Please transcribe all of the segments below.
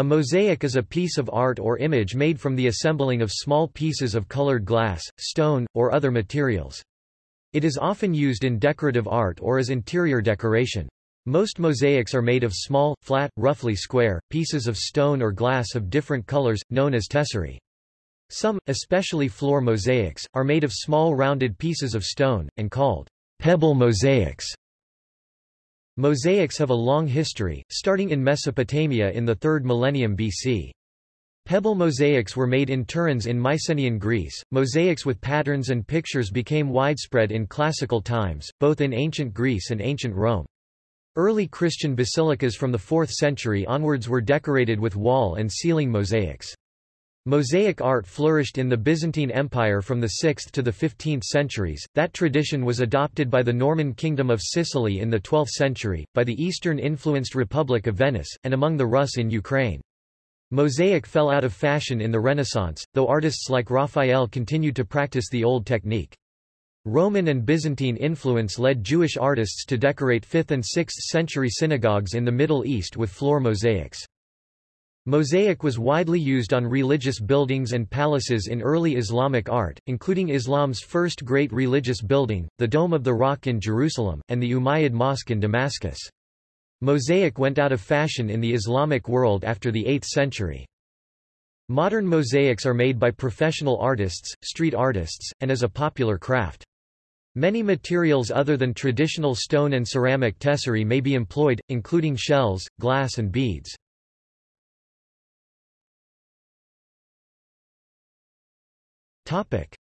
A mosaic is a piece of art or image made from the assembling of small pieces of colored glass, stone, or other materials. It is often used in decorative art or as interior decoration. Most mosaics are made of small, flat, roughly square, pieces of stone or glass of different colors, known as tesserae. Some, especially floor mosaics, are made of small rounded pieces of stone, and called pebble mosaics. Mosaics have a long history, starting in Mesopotamia in the 3rd millennium BC. Pebble mosaics were made in Tiryns in Mycenaean Greece. Mosaics with patterns and pictures became widespread in classical times, both in ancient Greece and ancient Rome. Early Christian basilicas from the 4th century onwards were decorated with wall and ceiling mosaics. Mosaic art flourished in the Byzantine Empire from the 6th to the 15th centuries. That tradition was adopted by the Norman Kingdom of Sicily in the 12th century, by the Eastern-influenced Republic of Venice, and among the Rus in Ukraine. Mosaic fell out of fashion in the Renaissance, though artists like Raphael continued to practice the old technique. Roman and Byzantine influence led Jewish artists to decorate 5th and 6th century synagogues in the Middle East with floor mosaics. Mosaic was widely used on religious buildings and palaces in early Islamic art, including Islam's first great religious building, the Dome of the Rock in Jerusalem, and the Umayyad Mosque in Damascus. Mosaic went out of fashion in the Islamic world after the 8th century. Modern mosaics are made by professional artists, street artists, and as a popular craft. Many materials other than traditional stone and ceramic tesserae may be employed, including shells, glass and beads.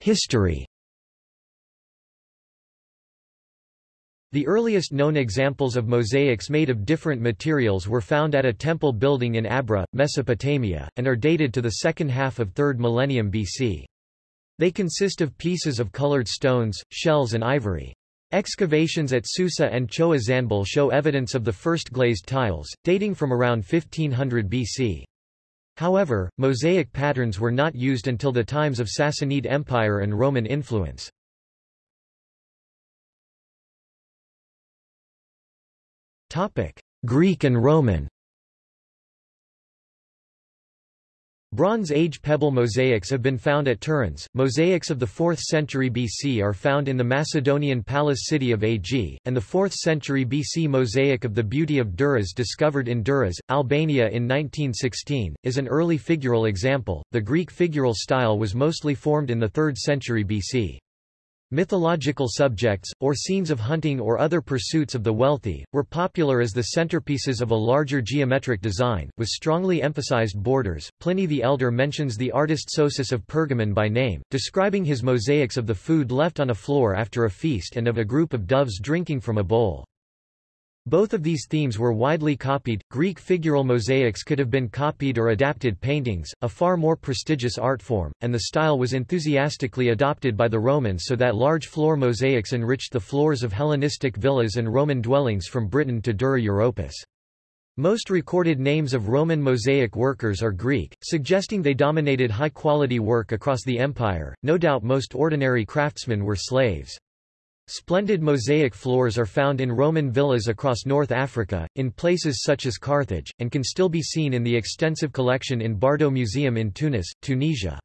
History The earliest known examples of mosaics made of different materials were found at a temple building in Abra, Mesopotamia, and are dated to the second half of 3rd millennium BC. They consist of pieces of colored stones, shells and ivory. Excavations at Susa and Chogha Zanbil show evidence of the first glazed tiles, dating from around 1500 BC. However, mosaic patterns were not used until the times of Sassanid Empire and Roman influence. Greek and Roman Bronze Age pebble mosaics have been found at Tiryns. Mosaics of the 4th century BC are found in the Macedonian palace city of Ag, and the 4th century BC mosaic of the Beauty of Durrës discovered in Durrës, Albania in 1916, is an early figural example. The Greek figural style was mostly formed in the 3rd century BC. Mythological subjects, or scenes of hunting or other pursuits of the wealthy, were popular as the centerpieces of a larger geometric design, with strongly emphasized borders. Pliny the Elder mentions the artist Sosus of Pergamon by name, describing his mosaics of the food left on a floor after a feast and of a group of doves drinking from a bowl. Both of these themes were widely copied. Greek figural mosaics could have been copied or adapted paintings, a far more prestigious art form, and the style was enthusiastically adopted by the Romans so that large floor mosaics enriched the floors of Hellenistic villas and Roman dwellings from Britain to Dura Europus. Most recorded names of Roman mosaic workers are Greek, suggesting they dominated high-quality work across the empire. No doubt most ordinary craftsmen were slaves. Splendid mosaic floors are found in Roman villas across North Africa, in places such as Carthage, and can still be seen in the extensive collection in Bardo Museum in Tunis, Tunisia.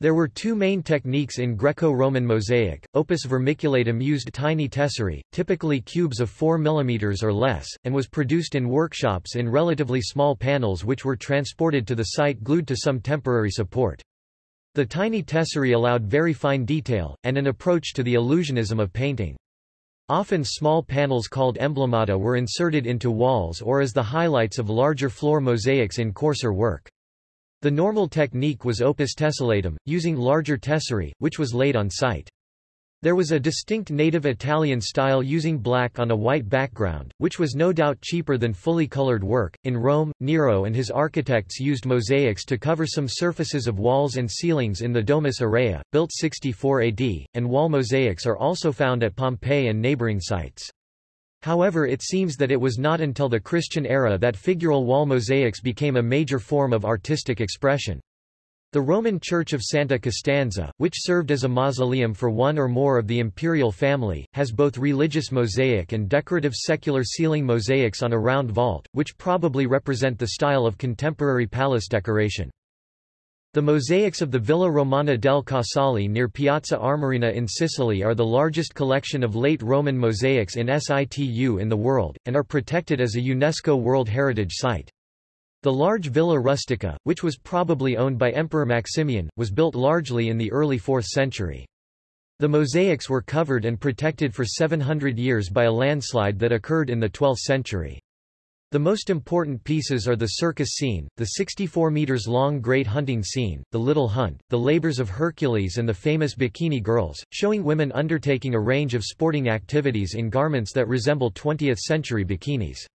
There were two main techniques in Greco-Roman mosaic. Opus vermiculatum used tiny tesserae, typically cubes of 4 mm or less, and was produced in workshops in relatively small panels which were transported to the site glued to some temporary support. The tiny tesserae allowed very fine detail, and an approach to the illusionism of painting. Often small panels called emblemata were inserted into walls or as the highlights of larger floor mosaics in coarser work. The normal technique was opus tessellatum, using larger tesserae, which was laid on site. There was a distinct native Italian style using black on a white background, which was no doubt cheaper than fully colored work. In Rome, Nero and his architects used mosaics to cover some surfaces of walls and ceilings in the Domus Aurea, built 64 AD, and wall mosaics are also found at Pompeii and neighboring sites. However it seems that it was not until the Christian era that figural wall mosaics became a major form of artistic expression. The Roman Church of Santa Costanza, which served as a mausoleum for one or more of the imperial family, has both religious mosaic and decorative secular ceiling mosaics on a round vault, which probably represent the style of contemporary palace decoration. The mosaics of the Villa Romana del Casale near Piazza Armerina in Sicily are the largest collection of late Roman mosaics in situ in the world, and are protected as a UNESCO World Heritage Site. The large Villa Rustica, which was probably owned by Emperor Maximian, was built largely in the early 4th century. The mosaics were covered and protected for 700 years by a landslide that occurred in the 12th century. The most important pieces are the circus scene, the 64 meters long great hunting scene, the Little Hunt, the labors of Hercules and the famous Bikini Girls, showing women undertaking a range of sporting activities in garments that resemble 20th century bikinis.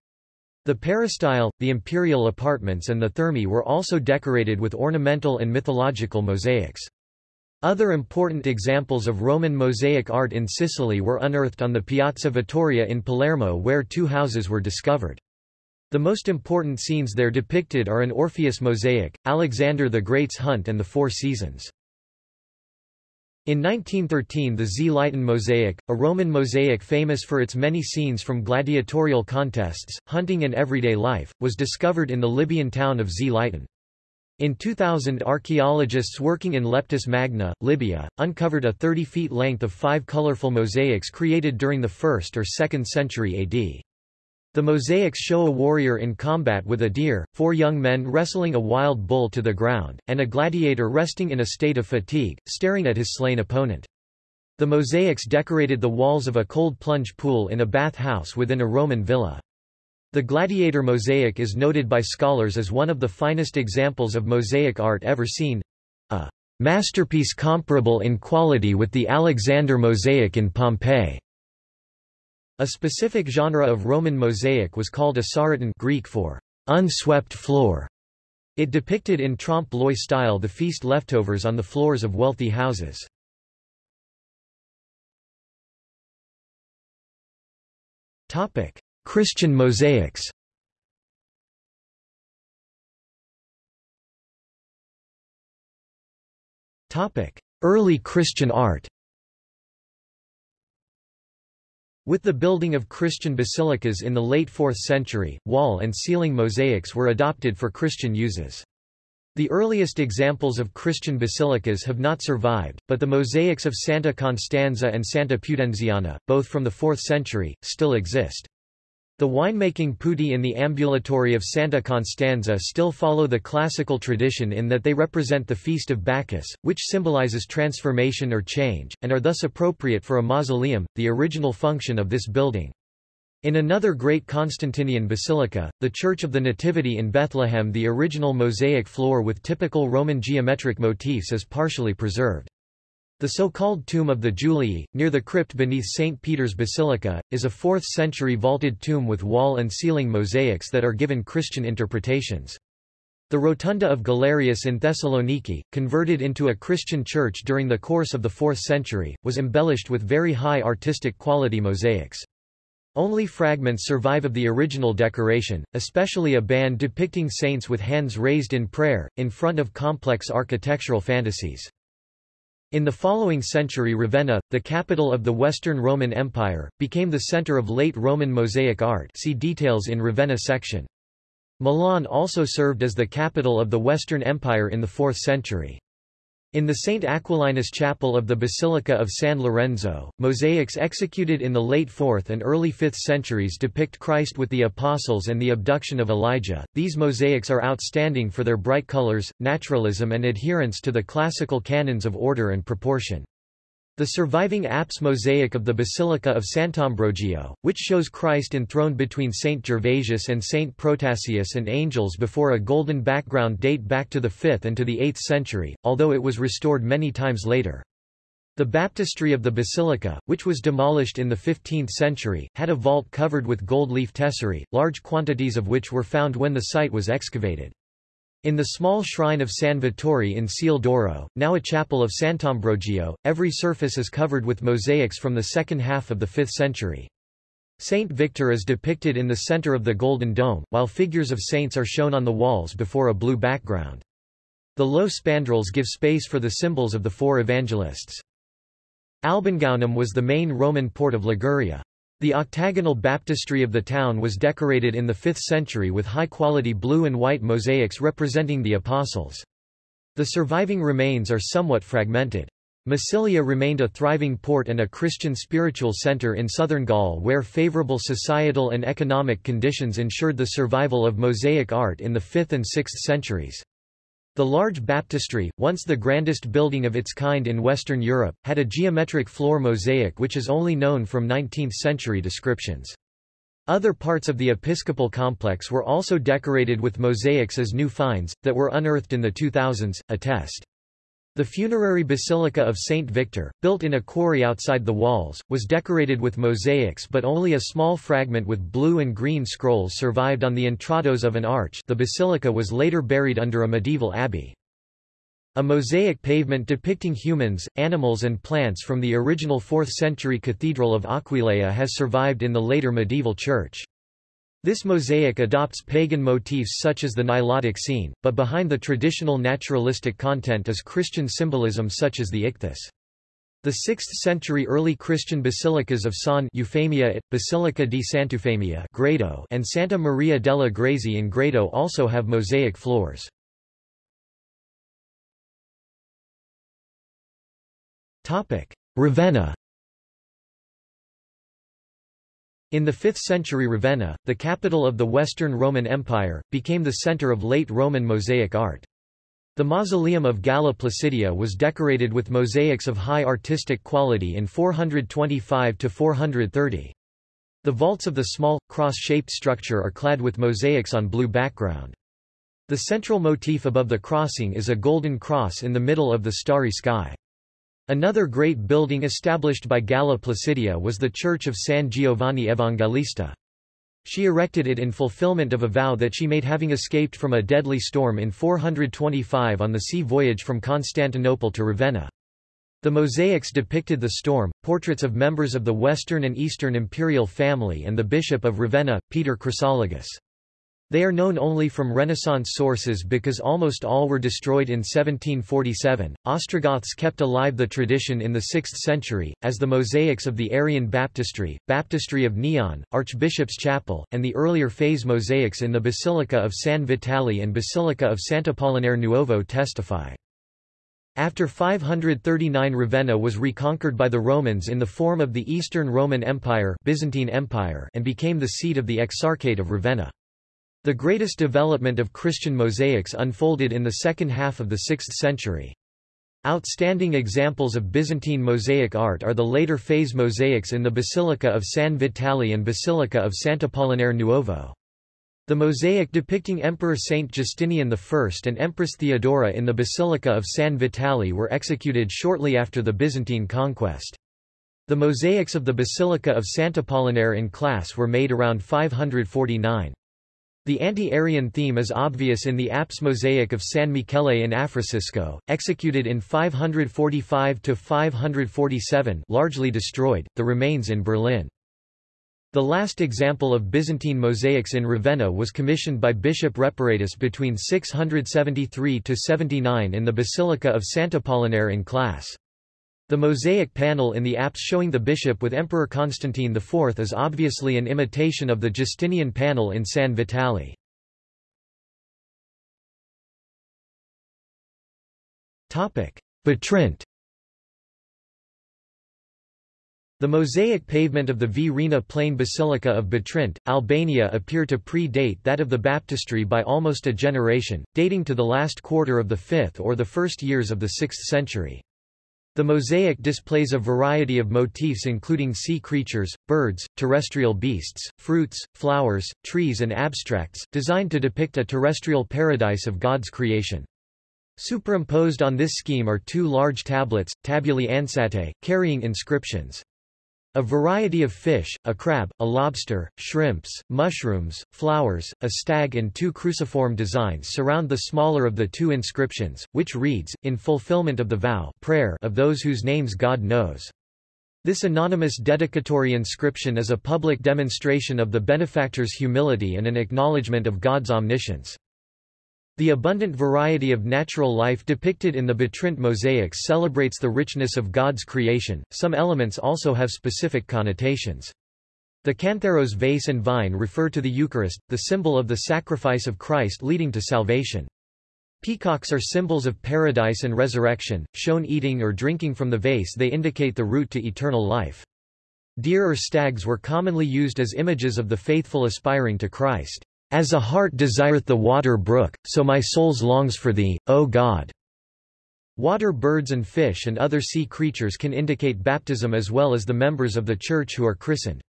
The peristyle, the imperial apartments and the thermae were also decorated with ornamental and mythological mosaics. Other important examples of Roman mosaic art in Sicily were unearthed on the Piazza Vittoria in Palermo where two houses were discovered. The most important scenes there depicted are an Orpheus mosaic, Alexander the Great's hunt and the Four Seasons. In 1913 the Zliten mosaic, a Roman mosaic famous for its many scenes from gladiatorial contests, hunting and everyday life, was discovered in the Libyan town of Zliten. In 2000 archaeologists working in Leptis Magna, Libya, uncovered a 30 feet length of five colorful mosaics created during the 1st or 2nd century AD. The mosaics show a warrior in combat with a deer, four young men wrestling a wild bull to the ground, and a gladiator resting in a state of fatigue, staring at his slain opponent. The mosaics decorated the walls of a cold plunge pool in a bath house within a Roman villa. The gladiator mosaic is noted by scholars as one of the finest examples of mosaic art ever seen—a masterpiece comparable in quality with the Alexander mosaic in Pompeii. A specific genre of Roman mosaic was called asaroton Greek for unswept floor. It depicted in trompe-l'oeil style the feast leftovers on the floors of wealthy houses. Topic: Christian mosaics Topic: Early Christian art With the building of Christian basilicas in the late 4th century, wall and ceiling mosaics were adopted for Christian uses. The earliest examples of Christian basilicas have not survived, but the mosaics of Santa Costanza and Santa Pudenziana, both from the 4th century, still exist. The winemaking putti in the ambulatory of Santa Costanza still follow the classical tradition in that they represent the Feast of Bacchus, which symbolizes transformation or change, and are thus appropriate for a mausoleum, the original function of this building. In another great Constantinian basilica, the Church of the Nativity in Bethlehem the original mosaic floor with typical Roman geometric motifs is partially preserved. The so-called Tomb of the Julii, near the crypt beneath St. Peter's Basilica, is a 4th-century vaulted tomb with wall and ceiling mosaics that are given Christian interpretations. The Rotunda of Galerius in Thessaloniki, converted into a Christian church during the course of the 4th century, was embellished with very high artistic quality mosaics. Only fragments survive of the original decoration, especially a band depicting saints with hands raised in prayer, in front of complex architectural fantasies. In the following century Ravenna, the capital of the Western Roman Empire, became the center of late Roman mosaic art see details in Ravenna section. Milan also served as the capital of the Western Empire in the 4th century. In the St. Aquilinus Chapel of the Basilica of San Lorenzo, mosaics executed in the late 4th and early 5th centuries depict Christ with the apostles and the abduction of Elijah. These mosaics are outstanding for their bright colors, naturalism and adherence to the classical canons of order and proportion. The surviving apse mosaic of the Basilica of Sant'Ambrogio, which shows Christ enthroned between Saint Gervasius and Saint Protasius and angels before a golden background date back to the 5th and to the 8th century, although it was restored many times later. The baptistry of the basilica, which was demolished in the 15th century, had a vault covered with gold leaf tesserae, large quantities of which were found when the site was excavated. In the small shrine of San Vittore in Ciel d'Oro, now a chapel of Sant'Ambrogio, every surface is covered with mosaics from the second half of the 5th century. Saint Victor is depicted in the center of the Golden Dome, while figures of saints are shown on the walls before a blue background. The low spandrels give space for the symbols of the four evangelists. Albingaunum was the main Roman port of Liguria. The octagonal baptistry of the town was decorated in the 5th century with high-quality blue and white mosaics representing the apostles. The surviving remains are somewhat fragmented. Massilia remained a thriving port and a Christian spiritual centre in southern Gaul where favourable societal and economic conditions ensured the survival of mosaic art in the 5th and 6th centuries. The large baptistry, once the grandest building of its kind in Western Europe, had a geometric floor mosaic which is only known from 19th-century descriptions. Other parts of the episcopal complex were also decorated with mosaics as new finds, that were unearthed in the 2000s, attest. The funerary basilica of St. Victor, built in a quarry outside the walls, was decorated with mosaics but only a small fragment with blue and green scrolls survived on the intrados of an arch the basilica was later buried under a medieval abbey. A mosaic pavement depicting humans, animals and plants from the original 4th-century Cathedral of Aquileia has survived in the later medieval church. This mosaic adopts pagan motifs such as the Nilotic scene, but behind the traditional naturalistic content is Christian symbolism such as the ichthys. The 6th-century early Christian basilicas of San Eufemia, at, Basilica di Sant'Eufemia Grado and Santa Maria della Grazie in Grado also have mosaic floors. Ravenna In the 5th century Ravenna, the capital of the Western Roman Empire, became the center of late Roman mosaic art. The mausoleum of Galla Placidia was decorated with mosaics of high artistic quality in 425–430. The vaults of the small, cross-shaped structure are clad with mosaics on blue background. The central motif above the crossing is a golden cross in the middle of the starry sky. Another great building established by Galla Placidia was the Church of San Giovanni Evangelista. She erected it in fulfillment of a vow that she made having escaped from a deadly storm in 425 on the sea voyage from Constantinople to Ravenna. The mosaics depicted the storm, portraits of members of the Western and Eastern imperial family and the Bishop of Ravenna, Peter Chrysologus. They are known only from Renaissance sources because almost all were destroyed in 1747. Ostrogoths kept alive the tradition in the 6th century, as the mosaics of the Arian baptistry, baptistry of Neon, Archbishop's Chapel, and the earlier phase mosaics in the Basilica of San Vitale and Basilica of Sant'Apollinare Nuovo testify. After 539 Ravenna was reconquered by the Romans in the form of the Eastern Roman Empire, Byzantine Empire and became the seat of the Exarchate of Ravenna. The greatest development of Christian mosaics unfolded in the second half of the 6th century. Outstanding examples of Byzantine mosaic art are the later phase mosaics in the Basilica of San Vitale and Basilica of Sant'Apollinare Nuovo. The mosaic depicting Emperor Saint Justinian I and Empress Theodora in the Basilica of San Vitale were executed shortly after the Byzantine conquest. The mosaics of the Basilica of Sant'Apollinare in Classe were made around 549. The anti-Arian theme is obvious in the apse mosaic of San Michele in Africisco, executed in 545–547 largely destroyed, the remains in Berlin. The last example of Byzantine mosaics in Ravenna was commissioned by Bishop Reparatus between 673–79 in the Basilica of Sant'Apollinare in Classe. The mosaic panel in the apse showing the bishop with Emperor Constantine IV is obviously an imitation of the Justinian panel in San Vitale. Butrint The mosaic pavement of the Vrina Plain Basilica of Butrint, Albania appear to pre-date that of the baptistry by almost a generation, dating to the last quarter of the 5th or the first years of the 6th century. The mosaic displays a variety of motifs including sea creatures, birds, terrestrial beasts, fruits, flowers, trees and abstracts, designed to depict a terrestrial paradise of God's creation. Superimposed on this scheme are two large tablets, tabulae ansatae, carrying inscriptions. A variety of fish, a crab, a lobster, shrimps, mushrooms, flowers, a stag and two cruciform designs surround the smaller of the two inscriptions, which reads, in fulfillment of the vow prayer of those whose names God knows. This anonymous dedicatory inscription is a public demonstration of the benefactor's humility and an acknowledgement of God's omniscience. The abundant variety of natural life depicted in the Butrint mosaics celebrates the richness of God's creation. Some elements also have specific connotations. The cantharos vase and vine refer to the Eucharist, the symbol of the sacrifice of Christ leading to salvation. Peacocks are symbols of paradise and resurrection, shown eating or drinking from the vase they indicate the route to eternal life. Deer or stags were commonly used as images of the faithful aspiring to Christ. As a heart desireth the water brook, so my soul longs for thee, O God. Water birds and fish and other sea creatures can indicate baptism as well as the members of the Church who are christened.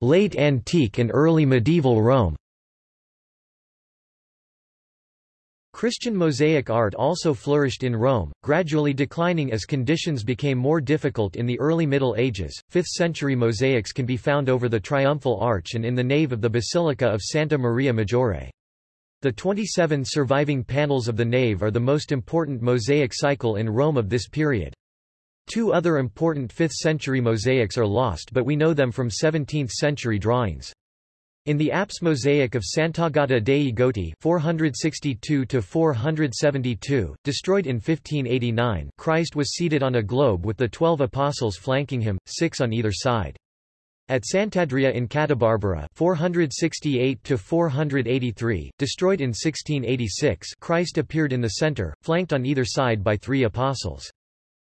Late antique and early medieval Rome Christian mosaic art also flourished in Rome, gradually declining as conditions became more difficult in the early Middle Ages. 5th century mosaics can be found over the triumphal arch and in the nave of the Basilica of Santa Maria Maggiore. The 27 surviving panels of the nave are the most important mosaic cycle in Rome of this period. Two other important 5th century mosaics are lost but we know them from 17th century drawings. In the apse mosaic of Sant'Agata dei Goti 462 destroyed in 1589 Christ was seated on a globe with the twelve apostles flanking him, six on either side. At Sant'Andrea in Catabarbara 468-483, destroyed in 1686 Christ appeared in the center, flanked on either side by three apostles.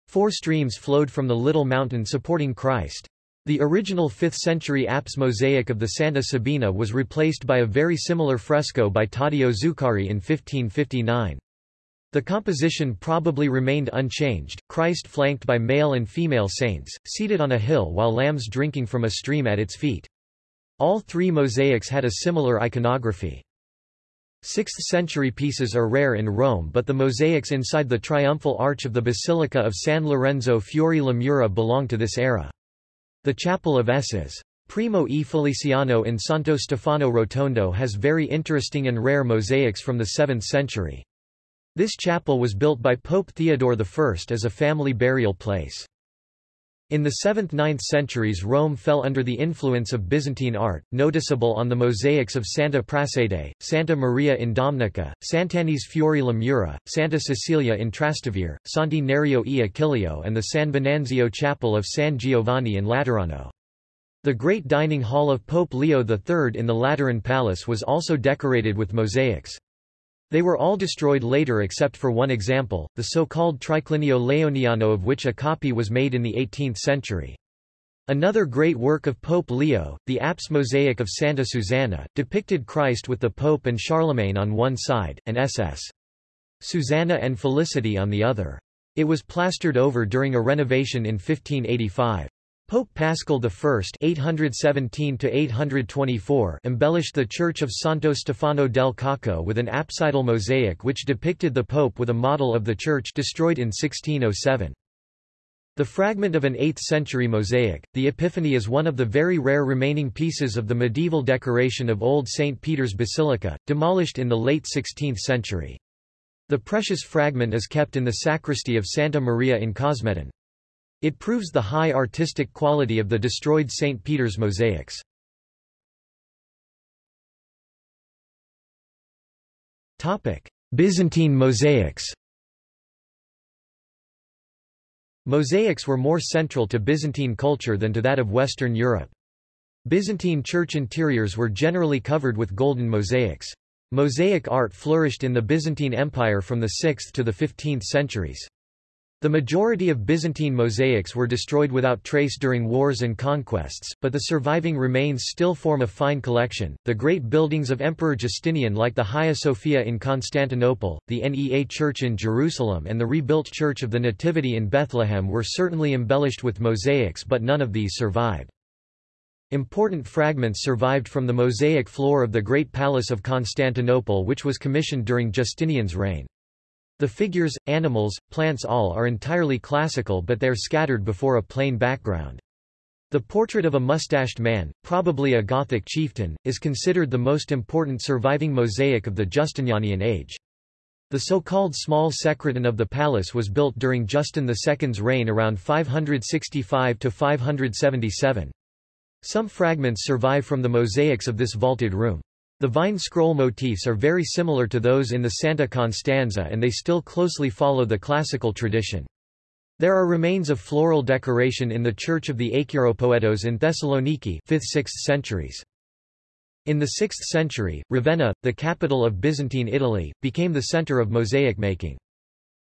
Four streams flowed from the little mountain supporting Christ. The original 5th-century apse mosaic of the Santa Sabina was replaced by a very similar fresco by Taddeo Zuccari in 1559. The composition probably remained unchanged, Christ flanked by male and female saints, seated on a hill while lambs drinking from a stream at its feet. All three mosaics had a similar iconography. 6th-century pieces are rare in Rome but the mosaics inside the triumphal arch of the Basilica of San Lorenzo Fuori le Mura belong to this era. The Chapel of S's. Primo e Feliciano in Santo Stefano Rotondo has very interesting and rare mosaics from the 7th century. This chapel was built by Pope Theodore I as a family burial place. In the 7th–9th centuries Rome fell under the influence of Byzantine art, noticeable on the mosaics of Santa Prassede, Santa Maria in Domnica, Sant'Agnese Fuori le Mura, Santa Cecilia in Trastevere, Santi Nereo e Achilleo and the San Venanzio Chapel of San Giovanni in Laterano. The great dining hall of Pope Leo III in the Lateran Palace was also decorated with mosaics. They were all destroyed later except for one example, the so-called Triclinio Leoniano of which a copy was made in the 18th century. Another great work of Pope Leo, the apse mosaic of Santa Susanna, depicted Christ with the Pope and Charlemagne on one side, and SS. Susanna and Felicity on the other. It was plastered over during a renovation in 1585. Pope Paschal I (817–824) embellished the church of Santo Stefano del Cocco with an apsidal mosaic which depicted the Pope with a model of the church destroyed in 1607. The fragment of an 8th-century mosaic, the Epiphany is one of the very rare remaining pieces of the medieval decoration of Old St. Peter's Basilica, demolished in the late 16th century. The precious fragment is kept in the sacristy of Santa Maria in Cosmedin. It proves the high artistic quality of the destroyed St. Peter's mosaics. Byzantine mosaics Mosaics were more central to Byzantine culture than to that of Western Europe. Byzantine church interiors were generally covered with golden mosaics. Mosaic art flourished in the Byzantine Empire from the 6th to the 15th centuries. The majority of Byzantine mosaics were destroyed without trace during wars and conquests, but the surviving remains still form a fine collection. The great buildings of Emperor Justinian, like the Hagia Sophia in Constantinople, the Nea Church in Jerusalem, and the rebuilt Church of the Nativity in Bethlehem, were certainly embellished with mosaics, but none of these survived. Important fragments survived from the mosaic floor of the Great Palace of Constantinople, which was commissioned during Justinian's reign. The figures, animals, plants all are entirely classical but they're scattered before a plain background. The portrait of a mustached man, probably a Gothic chieftain, is considered the most important surviving mosaic of the Justinianian age. The so-called small sekreton of the palace was built during Justin II's reign around 565–577. Some fragments survive from the mosaics of this vaulted room. The vine scroll motifs are very similar to those in the Santa Costanza and they still closely follow the classical tradition. There are remains of floral decoration in the Church of the Acheiropoietos in Thessaloniki 5th–6th centuries. In the 6th century, Ravenna, the capital of Byzantine Italy, became the center of mosaic making.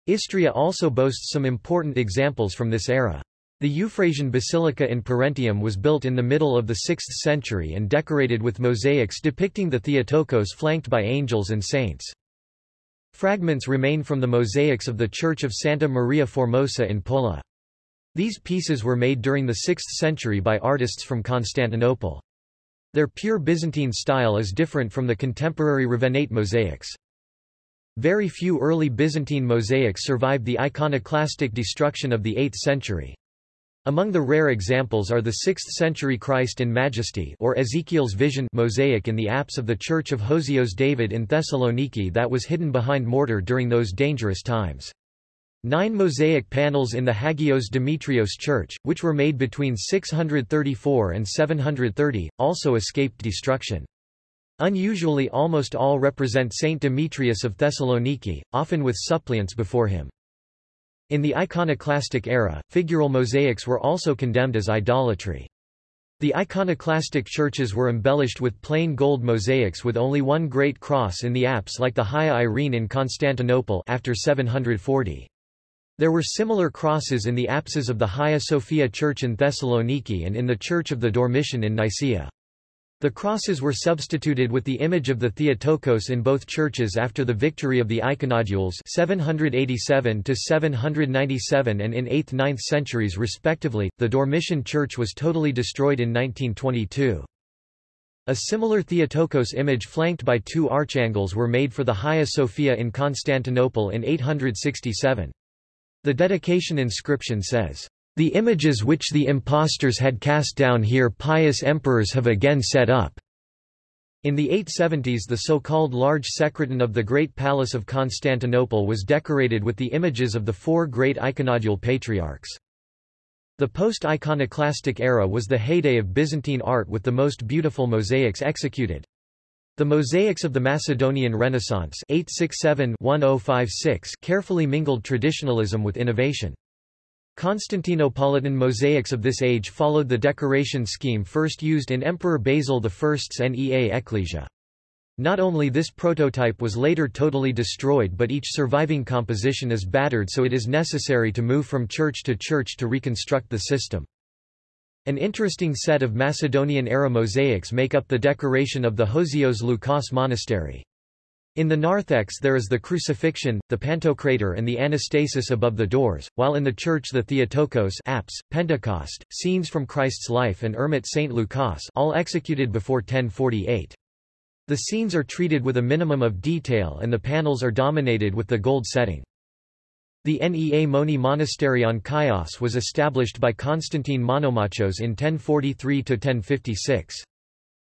Istria also boasts some important examples from this era. The Euphrasian Basilica in Parentium was built in the middle of the 6th century and decorated with mosaics depicting the Theotokos flanked by angels and saints. Fragments remain from the mosaics of the Church of Santa Maria Formosa in Pola. These pieces were made during the 6th century by artists from Constantinople. Their pure Byzantine style is different from the contemporary Ravennate mosaics. Very few early Byzantine mosaics survived the iconoclastic destruction of the 8th century. Among the rare examples are the 6th-century Christ in Majesty or Ezekiel's Vision mosaic in the apse of the Church of Hosios David in Thessaloniki that was hidden behind mortar during those dangerous times. Nine mosaic panels in the Hagios Demetrios Church, which were made between 634 and 730, also escaped destruction. Unusually almost all represent Saint Demetrius of Thessaloniki, often with suppliants before him. In the iconoclastic era, figural mosaics were also condemned as idolatry. The iconoclastic churches were embellished with plain gold mosaics with only one great cross in the apse like the Hagia Irene in Constantinople after 740. There were similar crosses in the apses of the Hagia Sophia Church in Thessaloniki and in the Church of the Dormition in Nicaea. The crosses were substituted with the image of the Theotokos in both churches after the victory of the Iconodules 787 to 797 and in 8th-9th centuries respectively. The Dormition church was totally destroyed in 1922. A similar Theotokos image flanked by two archangels were made for the Hagia Sophia in Constantinople in 867. The dedication inscription says, the images which the impostors had cast down here pious emperors have again set up. In the 870s the so-called large sekreton of the Great Palace of Constantinople was decorated with the images of the four great iconodule patriarchs. The post-iconoclastic era was the heyday of Byzantine art with the most beautiful mosaics executed. The mosaics of the Macedonian Renaissance 867-1056 carefully mingled traditionalism with innovation. Constantinopolitan mosaics of this age followed the decoration scheme first used in Emperor Basil I's Nea Ecclesia. Not only this prototype was later totally destroyed but each surviving composition is battered so it is necessary to move from church to church to reconstruct the system. An interesting set of Macedonian-era mosaics make up the decoration of the Hosios Loukas Monastery. In the narthex there is the crucifixion, the pantocrator and the anastasis above the doors, while in the church the Theotokos apse, Pentecost, scenes from Christ's life and Ermit St. Lucas all executed before 1048. The scenes are treated with a minimum of detail and the panels are dominated with the gold setting. The Nea Moni Monastery on Chios was established by Constantine Monomachos in 1043–1056.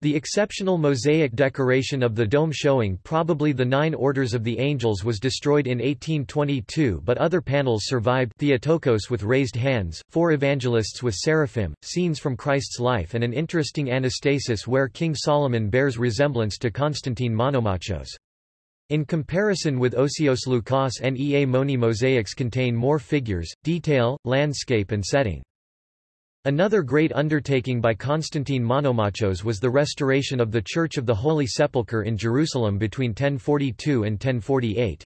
The exceptional mosaic decoration of the dome showing probably the Nine Orders of the Angels was destroyed in 1822 but other panels survived Theotokos with raised hands, four evangelists with seraphim, scenes from Christ's life and an interesting anastasis where King Solomon bears resemblance to Constantine Monomachos. In comparison with Osios Loukas Nea Moni mosaics contain more figures, detail, landscape and setting. Another great undertaking by Constantine Monomachos was the restoration of the Church of the Holy Sepulchre in Jerusalem between 1042 and 1048.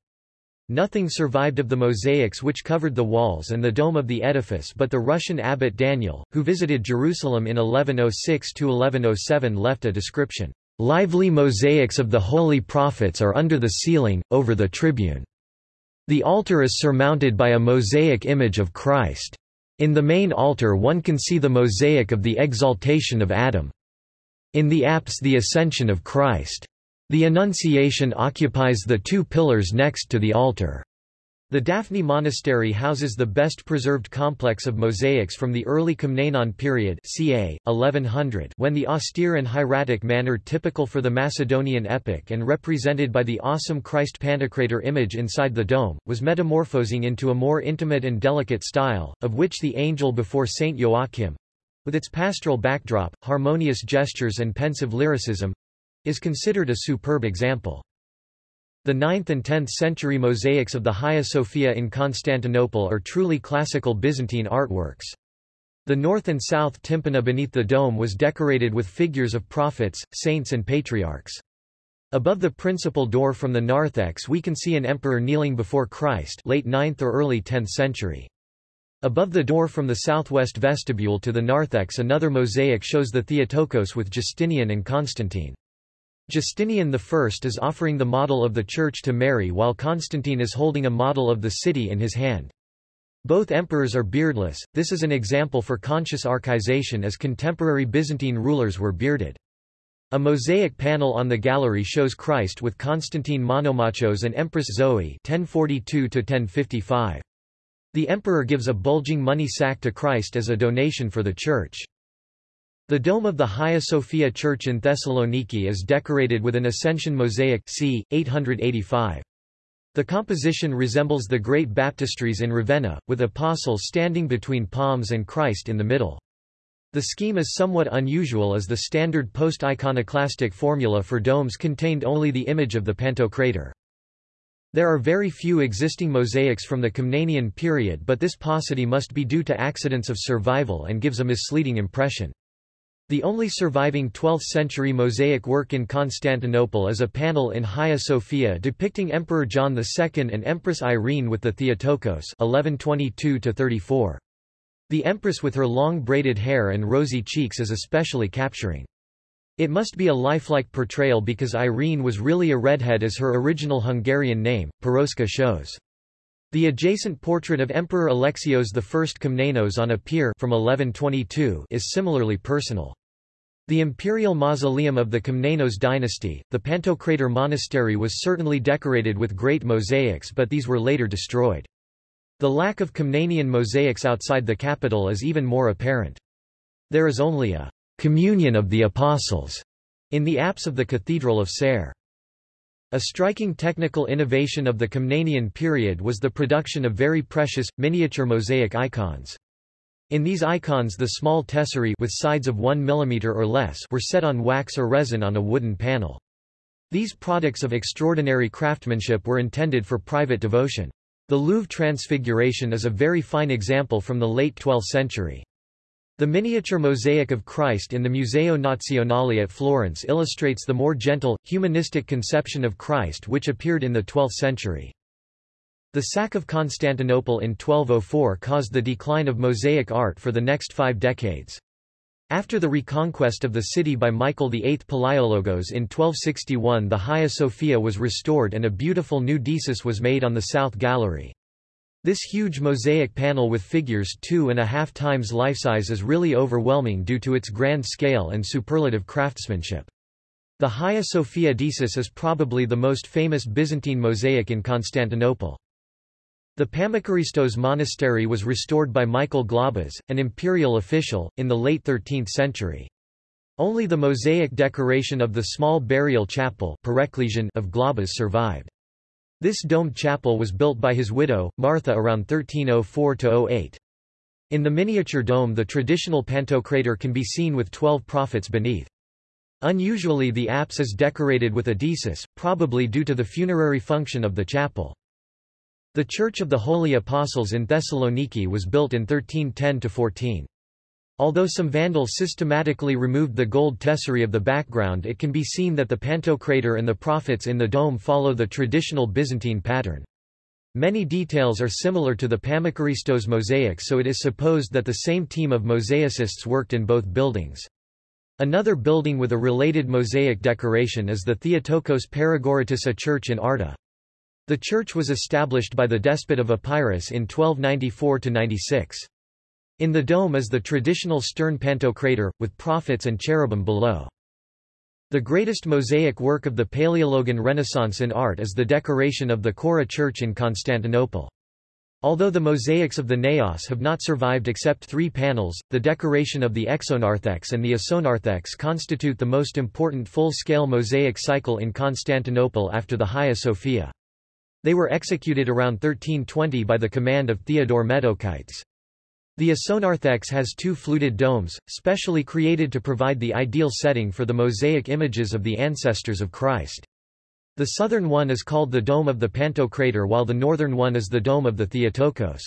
Nothing survived of the mosaics which covered the walls and the dome of the edifice but the Russian abbot Daniel, who visited Jerusalem in 1106–1107 left a description, "...lively mosaics of the holy prophets are under the ceiling, over the tribune. The altar is surmounted by a mosaic image of Christ." In the main altar one can see the mosaic of the exaltation of Adam. In the apse the Ascension of Christ. The Annunciation occupies the two pillars next to the altar. The Daphni Monastery houses the best preserved complex of mosaics from the early Komnenon period ca. 1100 when the austere and hieratic manner typical for the Macedonian epoch and represented by the awesome Christ Pantocrator image inside the dome, was metamorphosing into a more intimate and delicate style, of which the angel before Saint Joachim, with its pastoral backdrop, harmonious gestures and pensive lyricism, is considered a superb example. The 9th and 10th century mosaics of the Hagia Sophia in Constantinople are truly classical Byzantine artworks. The north and south tympana beneath the dome was decorated with figures of prophets, saints and patriarchs. Above the principal door from the narthex we can see an emperor kneeling before Christ late 9th or early 10th century. Above the door from the southwest vestibule to the narthex another mosaic shows the Theotokos with Justinian and Constantine. Justinian I is offering the model of the church to Mary while Constantine is holding a model of the city in his hand. Both emperors are beardless, this is an example for conscious archaization as contemporary Byzantine rulers were bearded. A mosaic panel on the gallery shows Christ with Constantine Monomachos and Empress Zoe 1042 The emperor gives a bulging money sack to Christ as a donation for the church. The dome of the Hagia Sophia Church in Thessaloniki is decorated with an Ascension mosaic c. 885. The composition resembles the great baptistries in Ravenna, with apostles standing between palms and Christ in the middle. The scheme is somewhat unusual as the standard post-iconoclastic formula for domes contained only the image of the Pantocrator. There are very few existing mosaics from the Komnenian period but this paucity must be due to accidents of survival and gives a misleading impression. The only surviving 12th-century mosaic work in Constantinople is a panel in Hagia Sophia depicting Emperor John II and Empress Irene with the Theotokos 1122 -34. The empress with her long braided hair and rosy cheeks is especially capturing. It must be a lifelike portrayal because Irene was really a redhead as her original Hungarian name, Piroska shows. The adjacent portrait of Emperor Alexios I Komnenos on a pier from 1122 is similarly personal. The imperial mausoleum of the Komnenos dynasty, the Pantocrator Monastery was certainly decorated with great mosaics but these were later destroyed. The lack of Komnenian mosaics outside the capital is even more apparent. There is only a communion of the apostles in the apse of the Cathedral of Ser. A striking technical innovation of the Komnenian period was the production of very precious, miniature mosaic icons. In these icons the small tesserae with sides of 1 mm or less were set on wax or resin on a wooden panel. These products of extraordinary craftsmanship were intended for private devotion. The Louvre Transfiguration is a very fine example from the late 12th century. The miniature mosaic of Christ in the Museo Nazionale at Florence illustrates the more gentle, humanistic conception of Christ which appeared in the 12th century. The sack of Constantinople in 1204 caused the decline of mosaic art for the next five decades. After the reconquest of the city by Michael VIII Palaiologos in 1261 the Hagia Sophia was restored and a beautiful new desis was made on the south gallery. This huge mosaic panel with figures two and a half times life-size is really overwhelming due to its grand scale and superlative craftsmanship. The Hagia Sophia desis is probably the most famous Byzantine mosaic in Constantinople. The Pammakaristos monastery was restored by Michael Glabas, an imperial official, in the late 13th century. Only the mosaic decoration of the small burial chapel of Glabas survived. This domed chapel was built by his widow, Martha around 1304–08. In the miniature dome the traditional Pantocrator can be seen with twelve prophets beneath. Unusually the apse is decorated with a desis, probably due to the funerary function of the chapel. The Church of the Holy Apostles in Thessaloniki was built in 1310–14. Although some vandals systematically removed the gold tesserae of the background it can be seen that the Pantocrator and the prophets in the dome follow the traditional Byzantine pattern. Many details are similar to the Pammakaristos mosaic so it is supposed that the same team of mosaicists worked in both buildings. Another building with a related mosaic decoration is the Theotokos Paragoritis church in Arta. The church was established by the despot of Epirus in 1294–96. In the dome is the traditional stern pantocrator, with prophets and cherubim below. The greatest mosaic work of the Paleologan Renaissance in art is the decoration of the Chora Church in Constantinople. Although the mosaics of the Naos have not survived except three panels, the decoration of the exonarthex and the esonarthex constitute the most important full-scale mosaic cycle in Constantinople after the Hagia Sophia. They were executed around 1320 by the command of Theodore Metochites. The esonarthex has two fluted domes, specially created to provide the ideal setting for the mosaic images of the ancestors of Christ. The southern one is called the Dome of the Pantocrator while the northern one is the Dome of the Theotokos.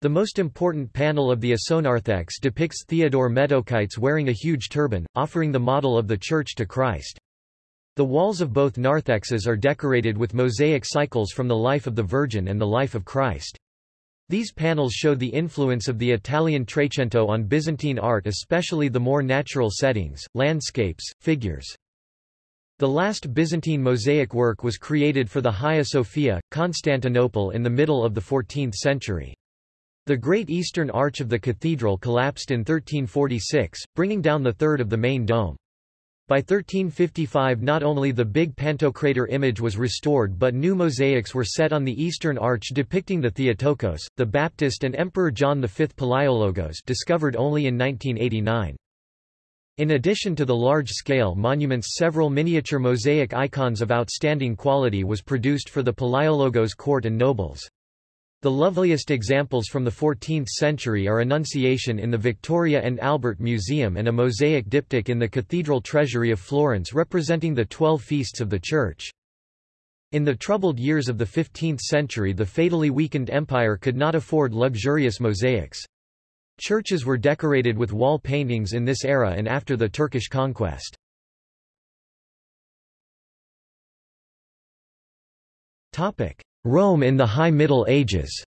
The most important panel of the esonarthex depicts Theodore Metochites wearing a huge turban, offering the model of the Church to Christ. The walls of both narthexes are decorated with mosaic cycles from the life of the Virgin and the life of Christ. These panels show the influence of the Italian Trecento on Byzantine art especially the more natural settings, landscapes, figures. The last Byzantine mosaic work was created for the Hagia Sophia, Constantinople in the middle of the 14th century. The Great Eastern Arch of the cathedral collapsed in 1346, bringing down the third of the main dome. By 1355 not only the big Pantocrator image was restored but new mosaics were set on the eastern arch depicting the Theotokos, the Baptist and Emperor John V Palaiologos discovered only in 1989. In addition to the large-scale monuments several miniature mosaic icons of outstanding quality was produced for the Palaiologos court and nobles. The loveliest examples from the 14th century are Annunciation in the Victoria and Albert Museum and a mosaic diptych in the Cathedral Treasury of Florence representing the twelve feasts of the Church. In the troubled years of the 15th century the fatally weakened empire could not afford luxurious mosaics. Churches were decorated with wall paintings in this era and after the Turkish conquest. Rome in the High Middle Ages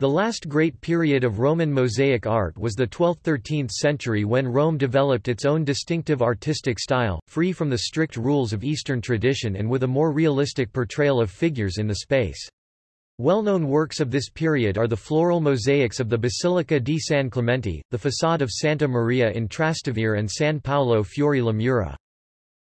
The last great period of Roman mosaic art was the 12th–13th century when Rome developed its own distinctive artistic style, free from the strict rules of Eastern tradition and with a more realistic portrayal of figures in the space. Well-known works of this period are the floral mosaics of the Basilica di San Clemente, the facade of Santa Maria in Trastevere and San Paolo fuori le Mura.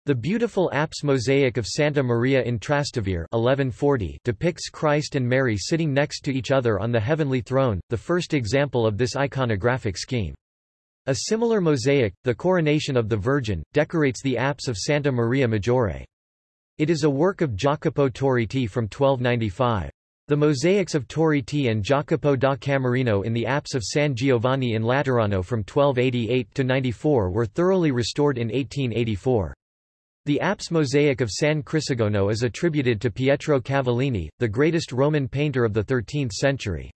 The beautiful apse mosaic of Santa Maria in Trastevere 1140 depicts Christ and Mary sitting next to each other on the heavenly throne, the first example of this iconographic scheme. A similar mosaic, the Coronation of the Virgin, decorates the apse of Santa Maria Maggiore. It is a work of Jacopo Torriti from 1295. The mosaics of Torriti and Jacopo da Camerino in the apse of San Giovanni in Laterano from 1288 to 94 were thoroughly restored in 1884. The apse mosaic of San Crisogono is attributed to Pietro Cavallini, the greatest Roman painter of the 13th century.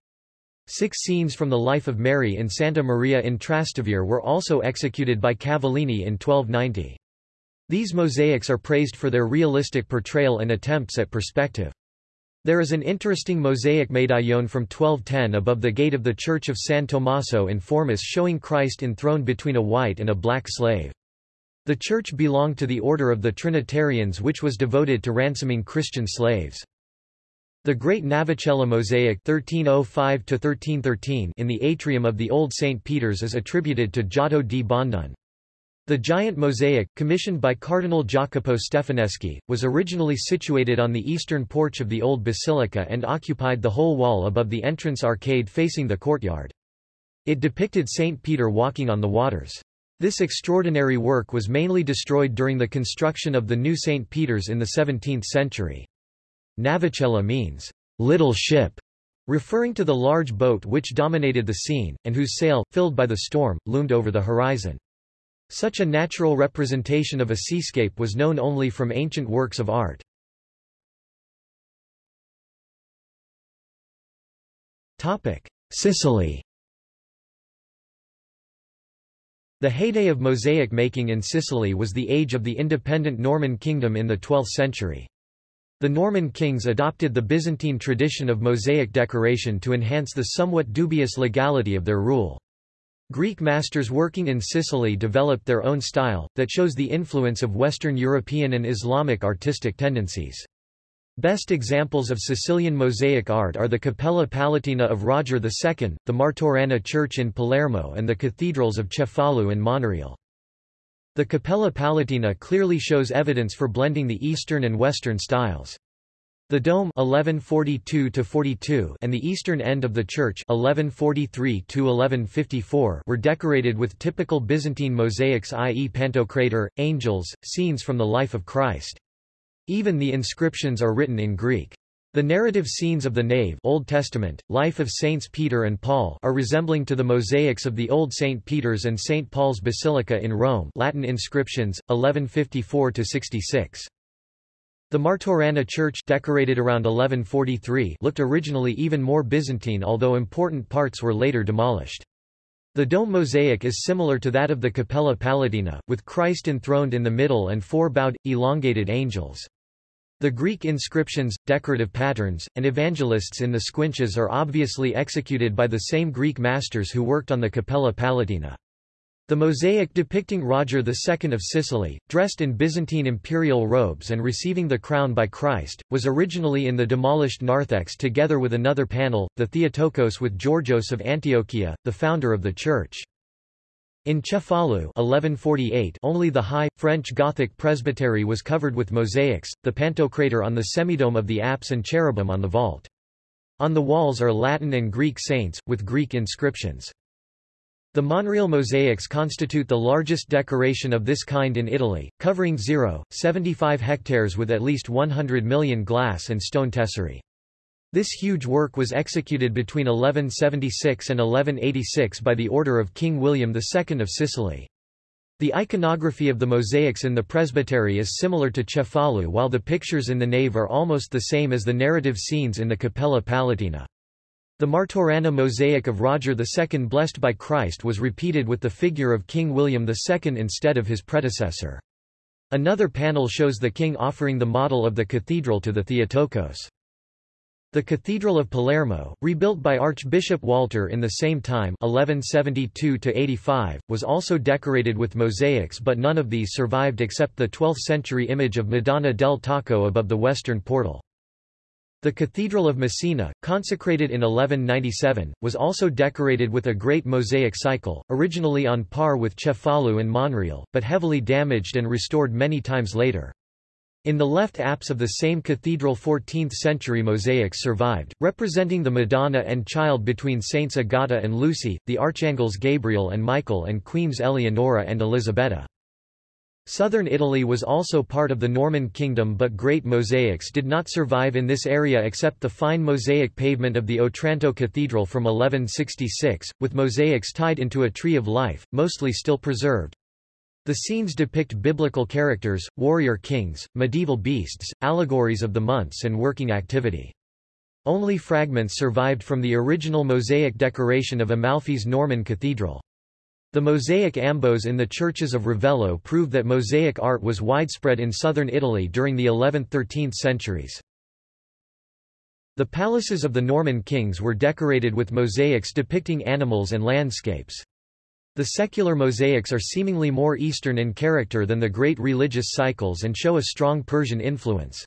Six scenes from the life of Mary in Santa Maria in Trastevere were also executed by Cavallini in 1290. These mosaics are praised for their realistic portrayal and attempts at perspective. There is an interesting mosaic medaillon from 1210 above the gate of the Church of San Tommaso in Formis showing Christ enthroned between a white and a black slave. The church belonged to the order of the Trinitarians which was devoted to ransoming Christian slaves. The Great Navicella mosaic 1305 in the atrium of the Old St. Peter's is attributed to Giotto di Bondone. The giant mosaic, commissioned by Cardinal Jacopo Stefaneschi, was originally situated on the eastern porch of the old basilica and occupied the whole wall above the entrance arcade facing the courtyard. It depicted St. Peter walking on the waters. This extraordinary work was mainly destroyed during the construction of the new St. Peter's in the 17th century. Navicella means, little ship, referring to the large boat which dominated the scene, and whose sail, filled by the storm, loomed over the horizon. Such a natural representation of a seascape was known only from ancient works of art. Sicily The heyday of mosaic making in Sicily was the age of the independent Norman kingdom in the 12th century. The Norman kings adopted the Byzantine tradition of mosaic decoration to enhance the somewhat dubious legality of their rule. Greek masters working in Sicily developed their own style, that shows the influence of Western European and Islamic artistic tendencies. Best examples of Sicilian mosaic art are the Cappella Palatina of Roger II, the Martorana Church in Palermo and the cathedrals of Cefalù and Monreale. The Cappella Palatina clearly shows evidence for blending the Eastern and Western styles. The dome 1142 and the eastern end of the church 1143 were decorated with typical Byzantine mosaics i.e. Pantocrator, angels, scenes from the life of Christ. Even the inscriptions are written in Greek. The narrative scenes of the nave Old Testament, life of Saints Peter and Paul are resembling to the mosaics of the Old St. Peter's and St. Paul's Basilica in Rome Latin inscriptions, 1154–66. The Martorana church decorated around 1143 looked originally even more Byzantine although important parts were later demolished. The dome mosaic is similar to that of the Cappella Palatina, with Christ enthroned in the middle and four bowed, elongated angels. The Greek inscriptions, decorative patterns, and evangelists in the squinches are obviously executed by the same Greek masters who worked on the Cappella Palatina. The mosaic depicting Roger II of Sicily, dressed in Byzantine imperial robes and receiving the crown by Christ, was originally in the demolished narthex together with another panel, the Theotokos with Georgios of Antiochia, the founder of the church. In Cefalu 1148 only the high, French Gothic presbytery was covered with mosaics, the pantocrator on the semidome of the apse and cherubim on the vault. On the walls are Latin and Greek saints, with Greek inscriptions. The Monreale mosaics constitute the largest decoration of this kind in Italy, covering 0.75 hectares with at least 100 million glass and stone tesserae. This huge work was executed between 1176 and 1186 by the order of King William II of Sicily. The iconography of the mosaics in the presbytery is similar to Cefalu while the pictures in the nave are almost the same as the narrative scenes in the Cappella Palatina. The Martorana mosaic of Roger II blessed by Christ was repeated with the figure of King William II instead of his predecessor. Another panel shows the king offering the model of the cathedral to the Theotokos. The Cathedral of Palermo, rebuilt by Archbishop Walter in the same time 1172 was also decorated with mosaics but none of these survived except the 12th-century image of Madonna del Tocco above the western portal. The Cathedral of Messina, consecrated in 1197, was also decorated with a great mosaic cycle, originally on par with Cefalu and Monreale, but heavily damaged and restored many times later. In the left apse of the same cathedral 14th-century mosaics survived, representing the Madonna and Child between Saints Agata and Lucy, the archangels Gabriel and Michael and Queens Eleonora and Elisabetta. Southern Italy was also part of the Norman kingdom but great mosaics did not survive in this area except the fine mosaic pavement of the Otranto Cathedral from 1166, with mosaics tied into a tree of life, mostly still preserved. The scenes depict biblical characters, warrior kings, medieval beasts, allegories of the months and working activity. Only fragments survived from the original mosaic decoration of Amalfi's Norman cathedral. The mosaic ambos in the churches of Ravello prove that mosaic art was widespread in southern Italy during the 11th–13th centuries. The palaces of the Norman kings were decorated with mosaics depicting animals and landscapes. The secular mosaics are seemingly more Eastern in character than the great religious cycles and show a strong Persian influence.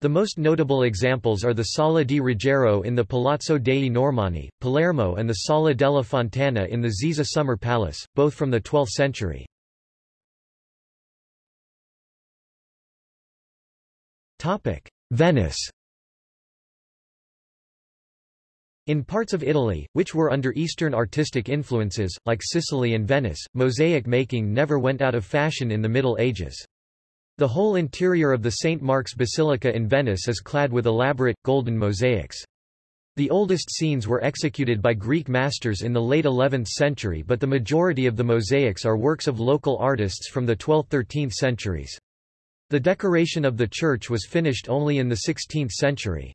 The most notable examples are the Sala di Ruggiero in the Palazzo dei Normanni, Palermo and the Sala della Fontana in the Ziza Summer Palace, both from the 12th century. Venice In parts of Italy, which were under Eastern artistic influences, like Sicily and Venice, mosaic making never went out of fashion in the Middle Ages. The whole interior of the St. Mark's Basilica in Venice is clad with elaborate, golden mosaics. The oldest scenes were executed by Greek masters in the late 11th century but the majority of the mosaics are works of local artists from the 12th–13th centuries. The decoration of the church was finished only in the 16th century.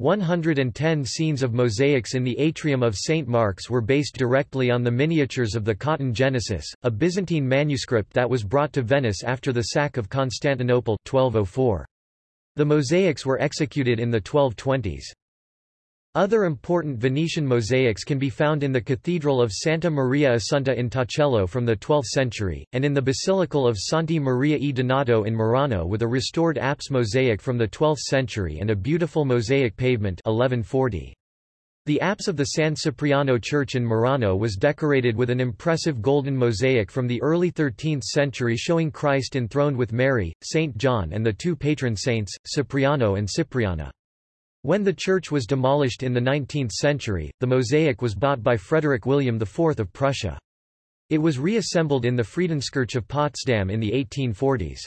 110 scenes of mosaics in the atrium of St. Mark's were based directly on the miniatures of the Cotton Genesis, a Byzantine manuscript that was brought to Venice after the sack of Constantinople 1204. The mosaics were executed in the 1220s. Other important Venetian mosaics can be found in the Cathedral of Santa Maria Assunta in Torcello from the 12th century, and in the Basilical of Santi Maria e Donato in Murano with a restored apse mosaic from the 12th century and a beautiful mosaic pavement 1140. The apse of the San Cipriano Church in Murano was decorated with an impressive golden mosaic from the early 13th century showing Christ enthroned with Mary, St. John and the two patron saints, Cipriano and Cipriana. When the church was demolished in the 19th century, the mosaic was bought by Frederick William IV of Prussia. It was reassembled in the Friedenskirche of Potsdam in the 1840s.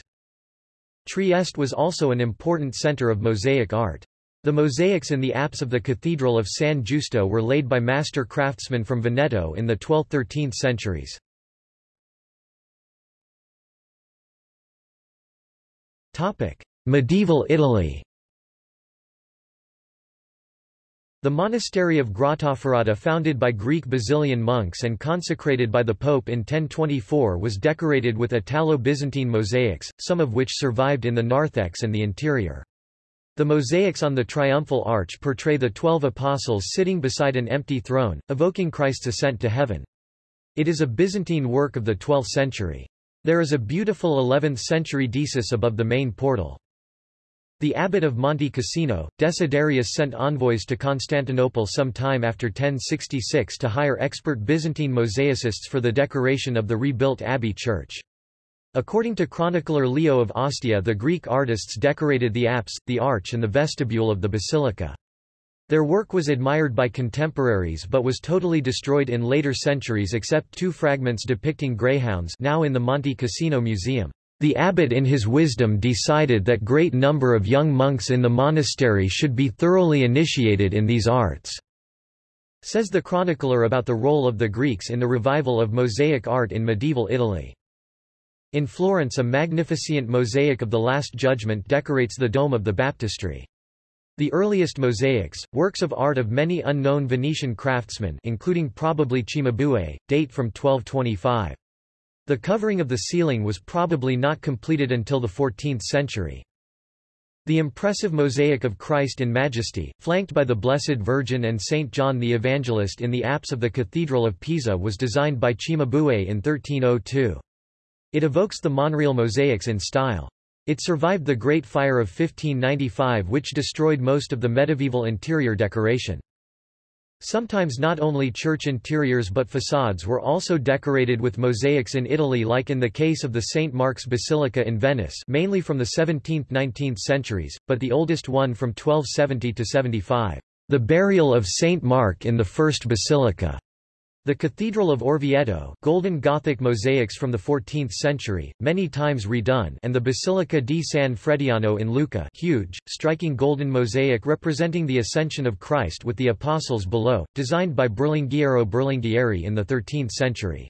Trieste was also an important center of mosaic art. The mosaics in the apse of the Cathedral of San Giusto were laid by master craftsmen from Veneto in the 12th–13th centuries. Medieval Italy The monastery of Grottaferrata founded by Greek Basilian monks and consecrated by the Pope in 1024 was decorated with Italo-Byzantine mosaics, some of which survived in the narthex and the interior. The mosaics on the triumphal arch portray the twelve apostles sitting beside an empty throne, evoking Christ's ascent to heaven. It is a Byzantine work of the 12th century. There is a beautiful 11th-century Deesis above the main portal. The abbot of Monte Cassino, Desiderius sent envoys to Constantinople some time after 1066 to hire expert Byzantine mosaicists for the decoration of the rebuilt abbey church. According to chronicler Leo of Ostia the Greek artists decorated the apse, the arch and the vestibule of the basilica. Their work was admired by contemporaries but was totally destroyed in later centuries except two fragments depicting greyhounds now in the Monte Cassino Museum. The abbot in his wisdom decided that great number of young monks in the monastery should be thoroughly initiated in these arts, says the chronicler about the role of the Greeks in the revival of mosaic art in medieval Italy. In Florence a magnificent mosaic of the Last Judgment decorates the dome of the baptistry. The earliest mosaics, works of art of many unknown Venetian craftsmen including probably Cimabue, date from 1225. The covering of the ceiling was probably not completed until the 14th century. The impressive mosaic of Christ in Majesty, flanked by the Blessed Virgin and Saint John the Evangelist in the apse of the Cathedral of Pisa was designed by Cimabue in 1302. It evokes the Monreale mosaics in style. It survived the Great Fire of 1595 which destroyed most of the medieval interior decoration. Sometimes not only church interiors but facades were also decorated with mosaics in Italy like in the case of the St. Mark's Basilica in Venice mainly from the 17th–19th centuries, but the oldest one from 1270 to 75. The burial of St. Mark in the First Basilica the Cathedral of Orvieto golden Gothic mosaics from the 14th century, many times redone and the Basilica di San Frediano in Lucca huge, striking golden mosaic representing the Ascension of Christ with the Apostles below, designed by Berlinghiero Berlinghieri in the 13th century.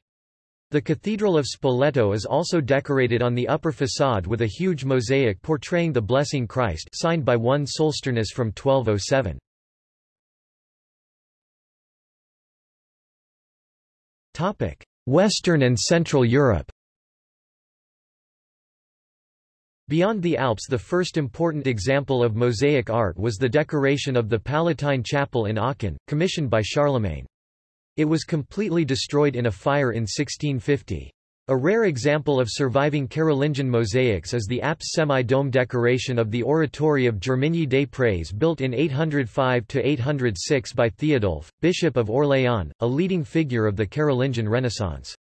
The Cathedral of Spoleto is also decorated on the upper façade with a huge mosaic portraying the Blessing Christ signed by one Solsternus from 1207. Western and Central Europe Beyond the Alps the first important example of mosaic art was the decoration of the Palatine Chapel in Aachen, commissioned by Charlemagne. It was completely destroyed in a fire in 1650. A rare example of surviving Carolingian mosaics is the apse semi-dome decoration of the Oratory of Germigny des Prés built in 805–806 by Theodulf, Bishop of Orléans, a leading figure of the Carolingian Renaissance.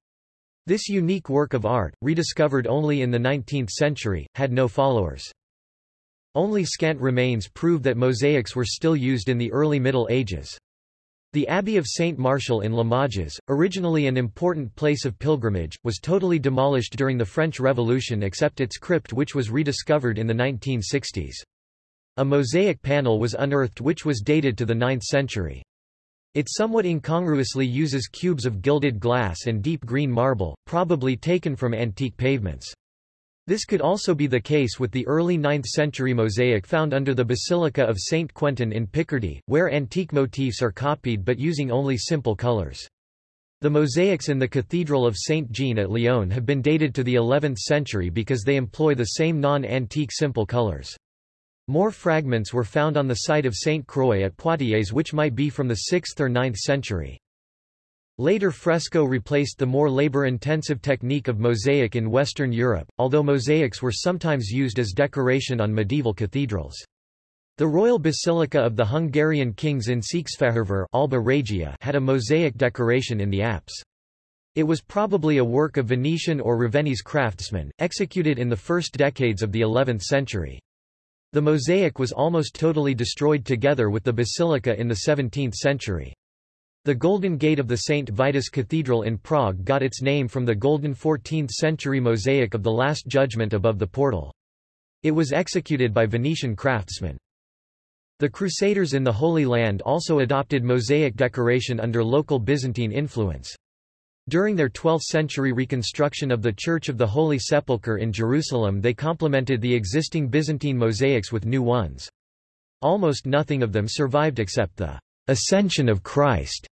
This unique work of art, rediscovered only in the 19th century, had no followers. Only scant remains prove that mosaics were still used in the early Middle Ages. The Abbey of Saint Martial in Limoges, originally an important place of pilgrimage, was totally demolished during the French Revolution except its crypt which was rediscovered in the 1960s. A mosaic panel was unearthed which was dated to the 9th century. It somewhat incongruously uses cubes of gilded glass and deep green marble, probably taken from antique pavements. This could also be the case with the early 9th-century mosaic found under the Basilica of Saint Quentin in Picardy, where antique motifs are copied but using only simple colors. The mosaics in the Cathedral of Saint Jean at Lyon have been dated to the 11th century because they employ the same non-antique simple colors. More fragments were found on the site of Saint Croix at Poitiers which might be from the 6th or 9th century. Later fresco replaced the more labor-intensive technique of mosaic in Western Europe, although mosaics were sometimes used as decoration on medieval cathedrals. The Royal Basilica of the Hungarian Kings in Székesfehérvár Alba Regia had a mosaic decoration in the apse. It was probably a work of Venetian or Ravennese craftsmen, executed in the first decades of the 11th century. The mosaic was almost totally destroyed together with the basilica in the 17th century. The Golden Gate of the St. Vitus Cathedral in Prague got its name from the golden 14th-century mosaic of the Last Judgment above the portal. It was executed by Venetian craftsmen. The Crusaders in the Holy Land also adopted mosaic decoration under local Byzantine influence. During their 12th-century reconstruction of the Church of the Holy Sepulchre in Jerusalem they complemented the existing Byzantine mosaics with new ones. Almost nothing of them survived except the «Ascension of Christ»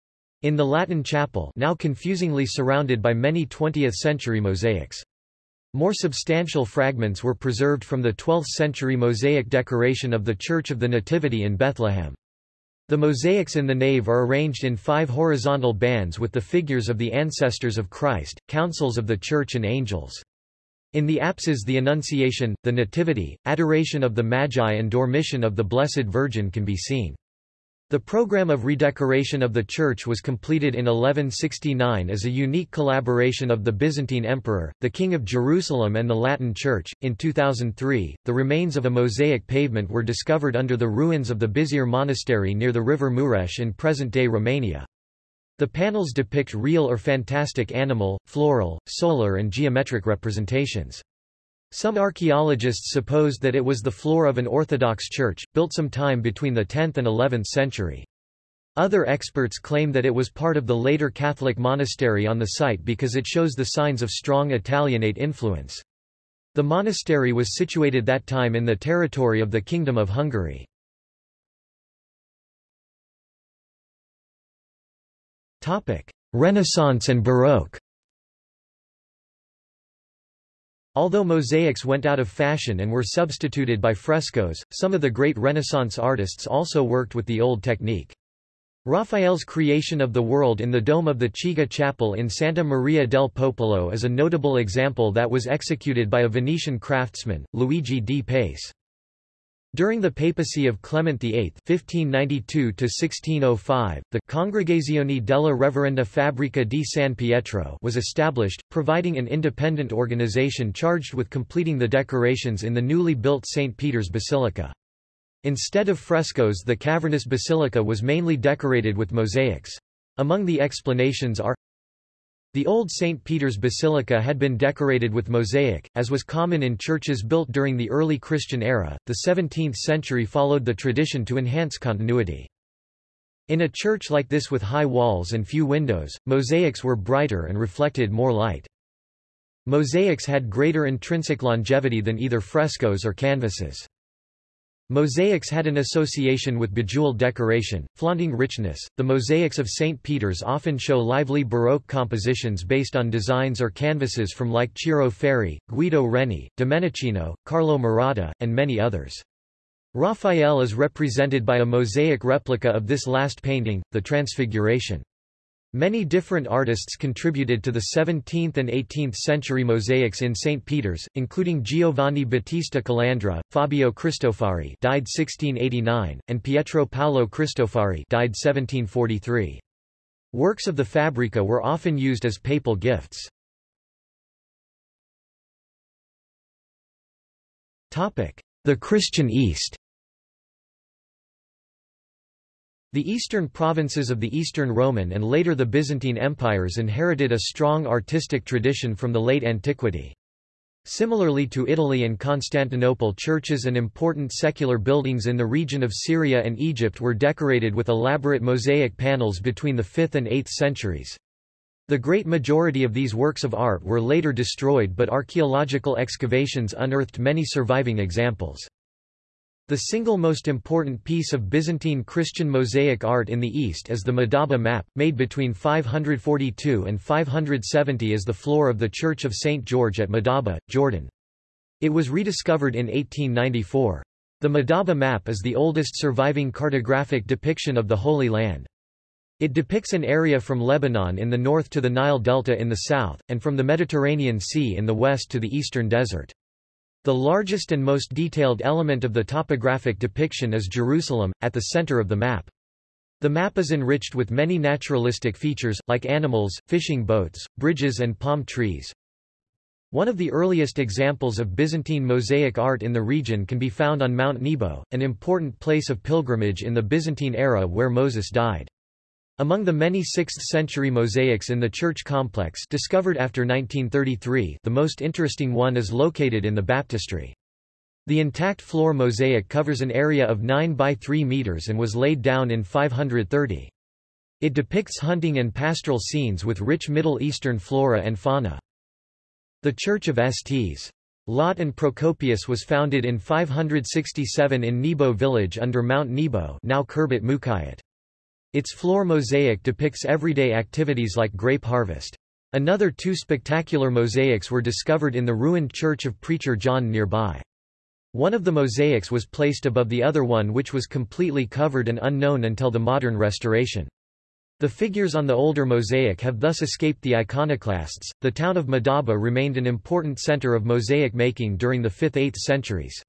in the Latin chapel now confusingly surrounded by many 20th-century mosaics. More substantial fragments were preserved from the 12th-century mosaic decoration of the Church of the Nativity in Bethlehem. The mosaics in the nave are arranged in five horizontal bands with the figures of the ancestors of Christ, councils of the Church and angels. In the apses the Annunciation, the Nativity, Adoration of the Magi and Dormition of the Blessed Virgin can be seen. The program of redecoration of the church was completed in 1169 as a unique collaboration of the Byzantine Emperor, the King of Jerusalem, and the Latin Church. In 2003, the remains of a mosaic pavement were discovered under the ruins of the Bizere Monastery near the river Mureș in present day Romania. The panels depict real or fantastic animal, floral, solar, and geometric representations. Some archaeologists supposed that it was the floor of an Orthodox church, built some time between the 10th and 11th century. Other experts claim that it was part of the later Catholic monastery on the site because it shows the signs of strong Italianate influence. The monastery was situated that time in the territory of the Kingdom of Hungary. Renaissance and Baroque Although mosaics went out of fashion and were substituted by frescoes, some of the great Renaissance artists also worked with the old technique. Raphael's creation of the world in the dome of the Chigi Chapel in Santa Maria del Popolo is a notable example that was executed by a Venetian craftsman, Luigi di Pace. During the papacy of Clement VIII (1592–1605), the Congregazione della Reverenda Fabbrica di San Pietro was established, providing an independent organization charged with completing the decorations in the newly built St. Peter's Basilica. Instead of frescoes the cavernous basilica was mainly decorated with mosaics. Among the explanations are the old St. Peter's Basilica had been decorated with mosaic, as was common in churches built during the early Christian era. The 17th century followed the tradition to enhance continuity. In a church like this with high walls and few windows, mosaics were brighter and reflected more light. Mosaics had greater intrinsic longevity than either frescoes or canvases. Mosaics had an association with bejeweled decoration, flaunting richness. The mosaics of St. Peter's often show lively Baroque compositions based on designs or canvases from like Ciro Ferri, Guido Reni, Domenichino, Carlo Maratta, and many others. Raphael is represented by a mosaic replica of this last painting, the Transfiguration. Many different artists contributed to the 17th and 18th century mosaics in St. Peter's, including Giovanni Battista Calandra, Fabio Cristofari died 1689, and Pietro Paolo Cristofari died 1743. Works of the Fabbrica were often used as papal gifts. The Christian East The eastern provinces of the Eastern Roman and later the Byzantine empires inherited a strong artistic tradition from the late antiquity. Similarly to Italy and Constantinople churches and important secular buildings in the region of Syria and Egypt were decorated with elaborate mosaic panels between the 5th and 8th centuries. The great majority of these works of art were later destroyed but archaeological excavations unearthed many surviving examples. The single most important piece of Byzantine Christian mosaic art in the East is the Madaba map, made between 542 and 570 as the floor of the Church of St. George at Madaba, Jordan. It was rediscovered in 1894. The Madaba map is the oldest surviving cartographic depiction of the Holy Land. It depicts an area from Lebanon in the north to the Nile Delta in the south, and from the Mediterranean Sea in the west to the eastern desert. The largest and most detailed element of the topographic depiction is Jerusalem, at the center of the map. The map is enriched with many naturalistic features, like animals, fishing boats, bridges and palm trees. One of the earliest examples of Byzantine mosaic art in the region can be found on Mount Nebo, an important place of pilgrimage in the Byzantine era where Moses died. Among the many 6th-century mosaics in the church complex discovered after 1933 the most interesting one is located in the baptistry. The intact floor mosaic covers an area of 9 by 3 meters and was laid down in 530. It depicts hunting and pastoral scenes with rich Middle Eastern flora and fauna. The Church of Sts. Lot and Procopius was founded in 567 in Nebo village under Mount Nebo now Khirbet Mukhayat. Its floor mosaic depicts everyday activities like grape harvest. Another two spectacular mosaics were discovered in the ruined church of Preacher John nearby. One of the mosaics was placed above the other one which was completely covered and unknown until the modern restoration. The figures on the older mosaic have thus escaped the iconoclasts. The town of Madaba remained an important center of mosaic making during the 5th–8th centuries.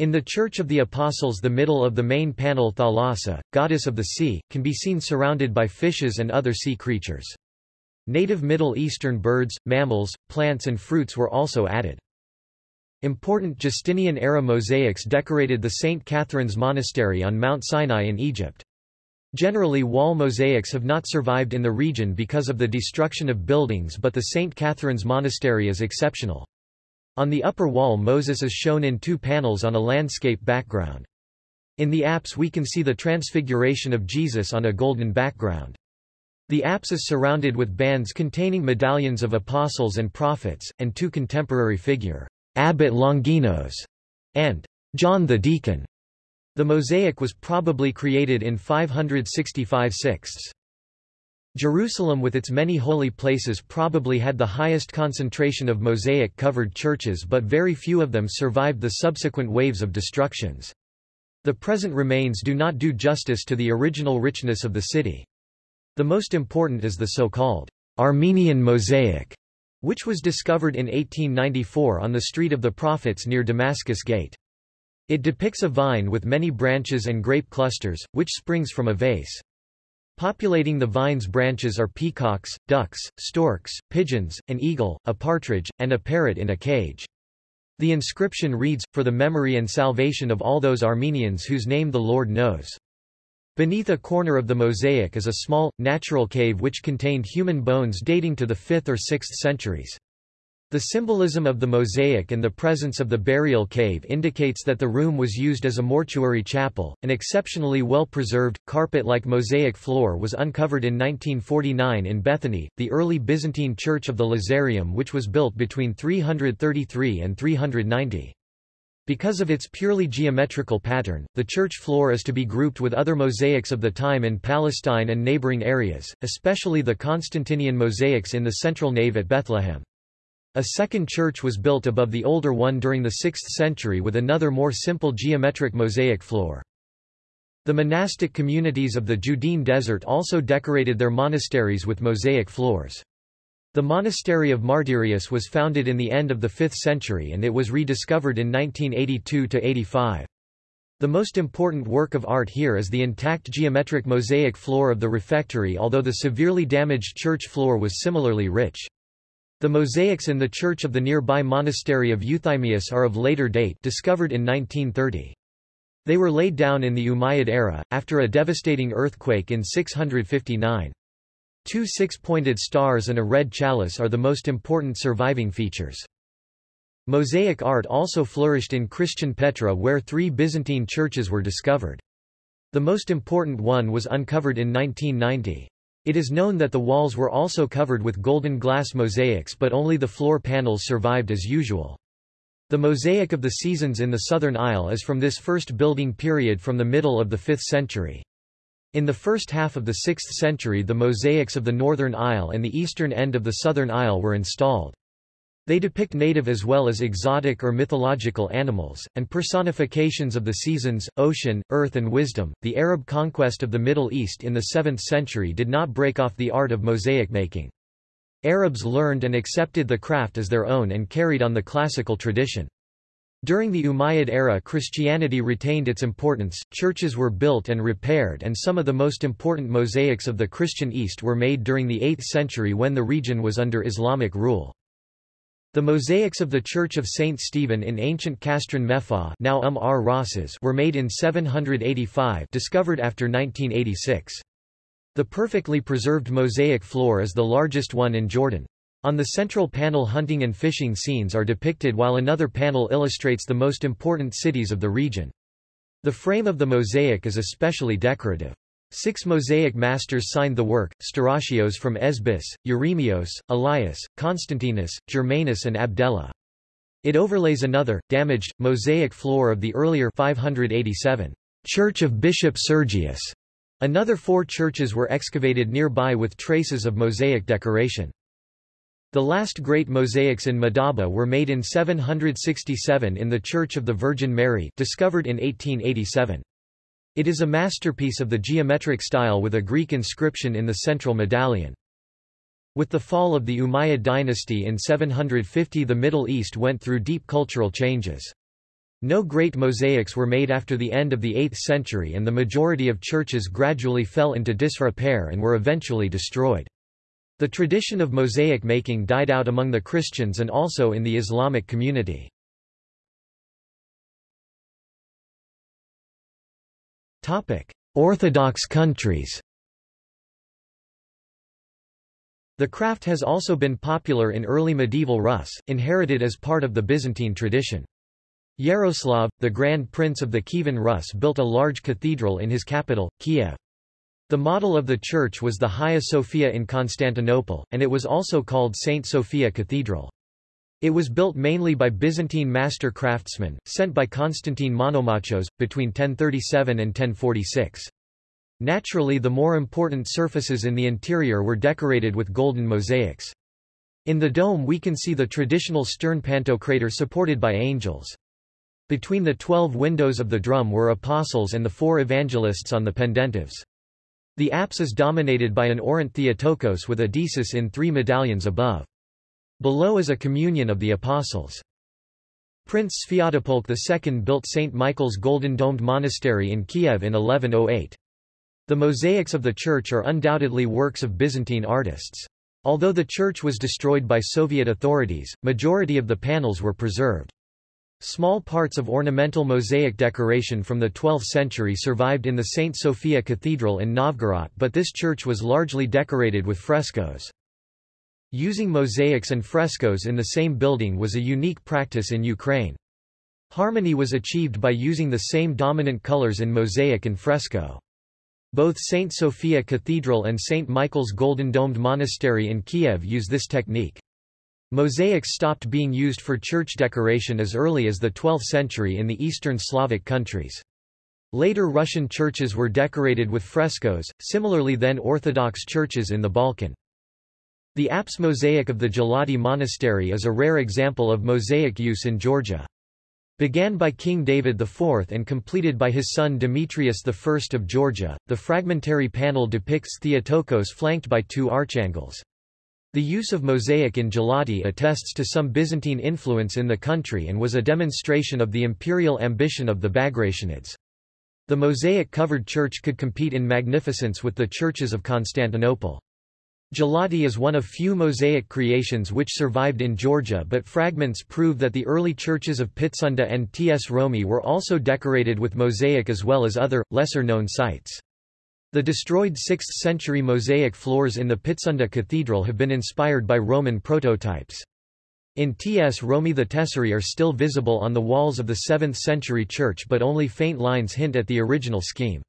In the Church of the Apostles the middle of the main panel Thalassa, goddess of the sea, can be seen surrounded by fishes and other sea creatures. Native Middle Eastern birds, mammals, plants and fruits were also added. Important Justinian-era mosaics decorated the St. Catherine's Monastery on Mount Sinai in Egypt. Generally wall mosaics have not survived in the region because of the destruction of buildings but the St. Catherine's Monastery is exceptional. On the upper wall Moses is shown in two panels on a landscape background. In the apse we can see the transfiguration of Jesus on a golden background. The apse is surrounded with bands containing medallions of apostles and prophets, and two contemporary figure Abbot Longinos, and John the Deacon. The mosaic was probably created in 565 sixths. Jerusalem with its many holy places probably had the highest concentration of mosaic-covered churches but very few of them survived the subsequent waves of destructions. The present remains do not do justice to the original richness of the city. The most important is the so-called Armenian mosaic, which was discovered in 1894 on the Street of the Prophets near Damascus Gate. It depicts a vine with many branches and grape clusters, which springs from a vase. Populating the vine's branches are peacocks, ducks, storks, pigeons, an eagle, a partridge, and a parrot in a cage. The inscription reads, For the memory and salvation of all those Armenians whose name the Lord knows. Beneath a corner of the mosaic is a small, natural cave which contained human bones dating to the 5th or 6th centuries. The symbolism of the mosaic and the presence of the burial cave indicates that the room was used as a mortuary chapel. An exceptionally well preserved, carpet like mosaic floor was uncovered in 1949 in Bethany, the early Byzantine church of the Lazarium, which was built between 333 and 390. Because of its purely geometrical pattern, the church floor is to be grouped with other mosaics of the time in Palestine and neighboring areas, especially the Constantinian mosaics in the central nave at Bethlehem. A second church was built above the older one during the 6th century with another more simple geometric mosaic floor. The monastic communities of the Judean desert also decorated their monasteries with mosaic floors. The monastery of Martyrius was founded in the end of the 5th century and it was rediscovered in 1982–85. The most important work of art here is the intact geometric mosaic floor of the refectory although the severely damaged church floor was similarly rich. The mosaics in the church of the nearby monastery of Euthymius are of later date discovered in 1930. They were laid down in the Umayyad era, after a devastating earthquake in 659. Two six-pointed stars and a red chalice are the most important surviving features. Mosaic art also flourished in Christian Petra where three Byzantine churches were discovered. The most important one was uncovered in 1990. It is known that the walls were also covered with golden glass mosaics but only the floor panels survived as usual. The mosaic of the seasons in the southern aisle is from this first building period from the middle of the 5th century. In the first half of the 6th century the mosaics of the northern aisle and the eastern end of the southern aisle were installed. They depict native as well as exotic or mythological animals, and personifications of the seasons, ocean, earth and wisdom. The Arab conquest of the Middle East in the 7th century did not break off the art of mosaic making. Arabs learned and accepted the craft as their own and carried on the classical tradition. During the Umayyad era Christianity retained its importance, churches were built and repaired and some of the most important mosaics of the Christian East were made during the 8th century when the region was under Islamic rule. The mosaics of the Church of St. Stephen in ancient Castron Mefa now um ar were made in 785 discovered after 1986. The perfectly preserved mosaic floor is the largest one in Jordan. On the central panel hunting and fishing scenes are depicted while another panel illustrates the most important cities of the region. The frame of the mosaic is especially decorative. Six mosaic masters signed the work, Stauracios from Esbus, Euremios, Elias, Constantinus, Germanus and Abdella. It overlays another, damaged, mosaic floor of the earlier 587 Church of Bishop Sergius. Another four churches were excavated nearby with traces of mosaic decoration. The last great mosaics in Madaba were made in 767 in the Church of the Virgin Mary discovered in 1887. It is a masterpiece of the geometric style with a Greek inscription in the central medallion. With the fall of the Umayyad dynasty in 750 the Middle East went through deep cultural changes. No great mosaics were made after the end of the 8th century and the majority of churches gradually fell into disrepair and were eventually destroyed. The tradition of mosaic making died out among the Christians and also in the Islamic community. Orthodox countries The craft has also been popular in early medieval Rus, inherited as part of the Byzantine tradition. Yaroslav, the Grand Prince of the Kievan Rus built a large cathedral in his capital, Kiev. The model of the church was the Hagia Sophia in Constantinople, and it was also called St. Sophia Cathedral. It was built mainly by Byzantine master craftsmen, sent by Constantine Monomachos, between 1037 and 1046. Naturally the more important surfaces in the interior were decorated with golden mosaics. In the dome we can see the traditional stern pantocrator supported by angels. Between the twelve windows of the drum were apostles and the four evangelists on the pendentives. The apse is dominated by an orant Theotokos with Deesis in three medallions above. Below is a communion of the apostles. Prince Sviatopolk II built St. Michael's golden domed monastery in Kiev in 1108. The mosaics of the church are undoubtedly works of Byzantine artists. Although the church was destroyed by Soviet authorities, majority of the panels were preserved. Small parts of ornamental mosaic decoration from the 12th century survived in the St. Sophia Cathedral in Novgorod but this church was largely decorated with frescoes. Using mosaics and frescoes in the same building was a unique practice in Ukraine. Harmony was achieved by using the same dominant colors in mosaic and fresco. Both St. Sophia Cathedral and St. Michael's Golden Domed Monastery in Kiev use this technique. Mosaics stopped being used for church decoration as early as the 12th century in the Eastern Slavic countries. Later Russian churches were decorated with frescoes, similarly then Orthodox churches in the Balkan. The apse mosaic of the Gelati Monastery is a rare example of mosaic use in Georgia. Began by King David IV and completed by his son Demetrius I of Georgia, the fragmentary panel depicts Theotokos flanked by two archangels. The use of mosaic in Gelati attests to some Byzantine influence in the country and was a demonstration of the imperial ambition of the Bagrationids. The mosaic-covered church could compete in magnificence with the churches of Constantinople. Gelati is one of few mosaic creations which survived in Georgia but fragments prove that the early churches of Pitsunda and Tsromi were also decorated with mosaic as well as other, lesser-known sites. The destroyed 6th-century mosaic floors in the Pitsunda Cathedral have been inspired by Roman prototypes. In Tsromi the tesserae are still visible on the walls of the 7th-century church but only faint lines hint at the original scheme.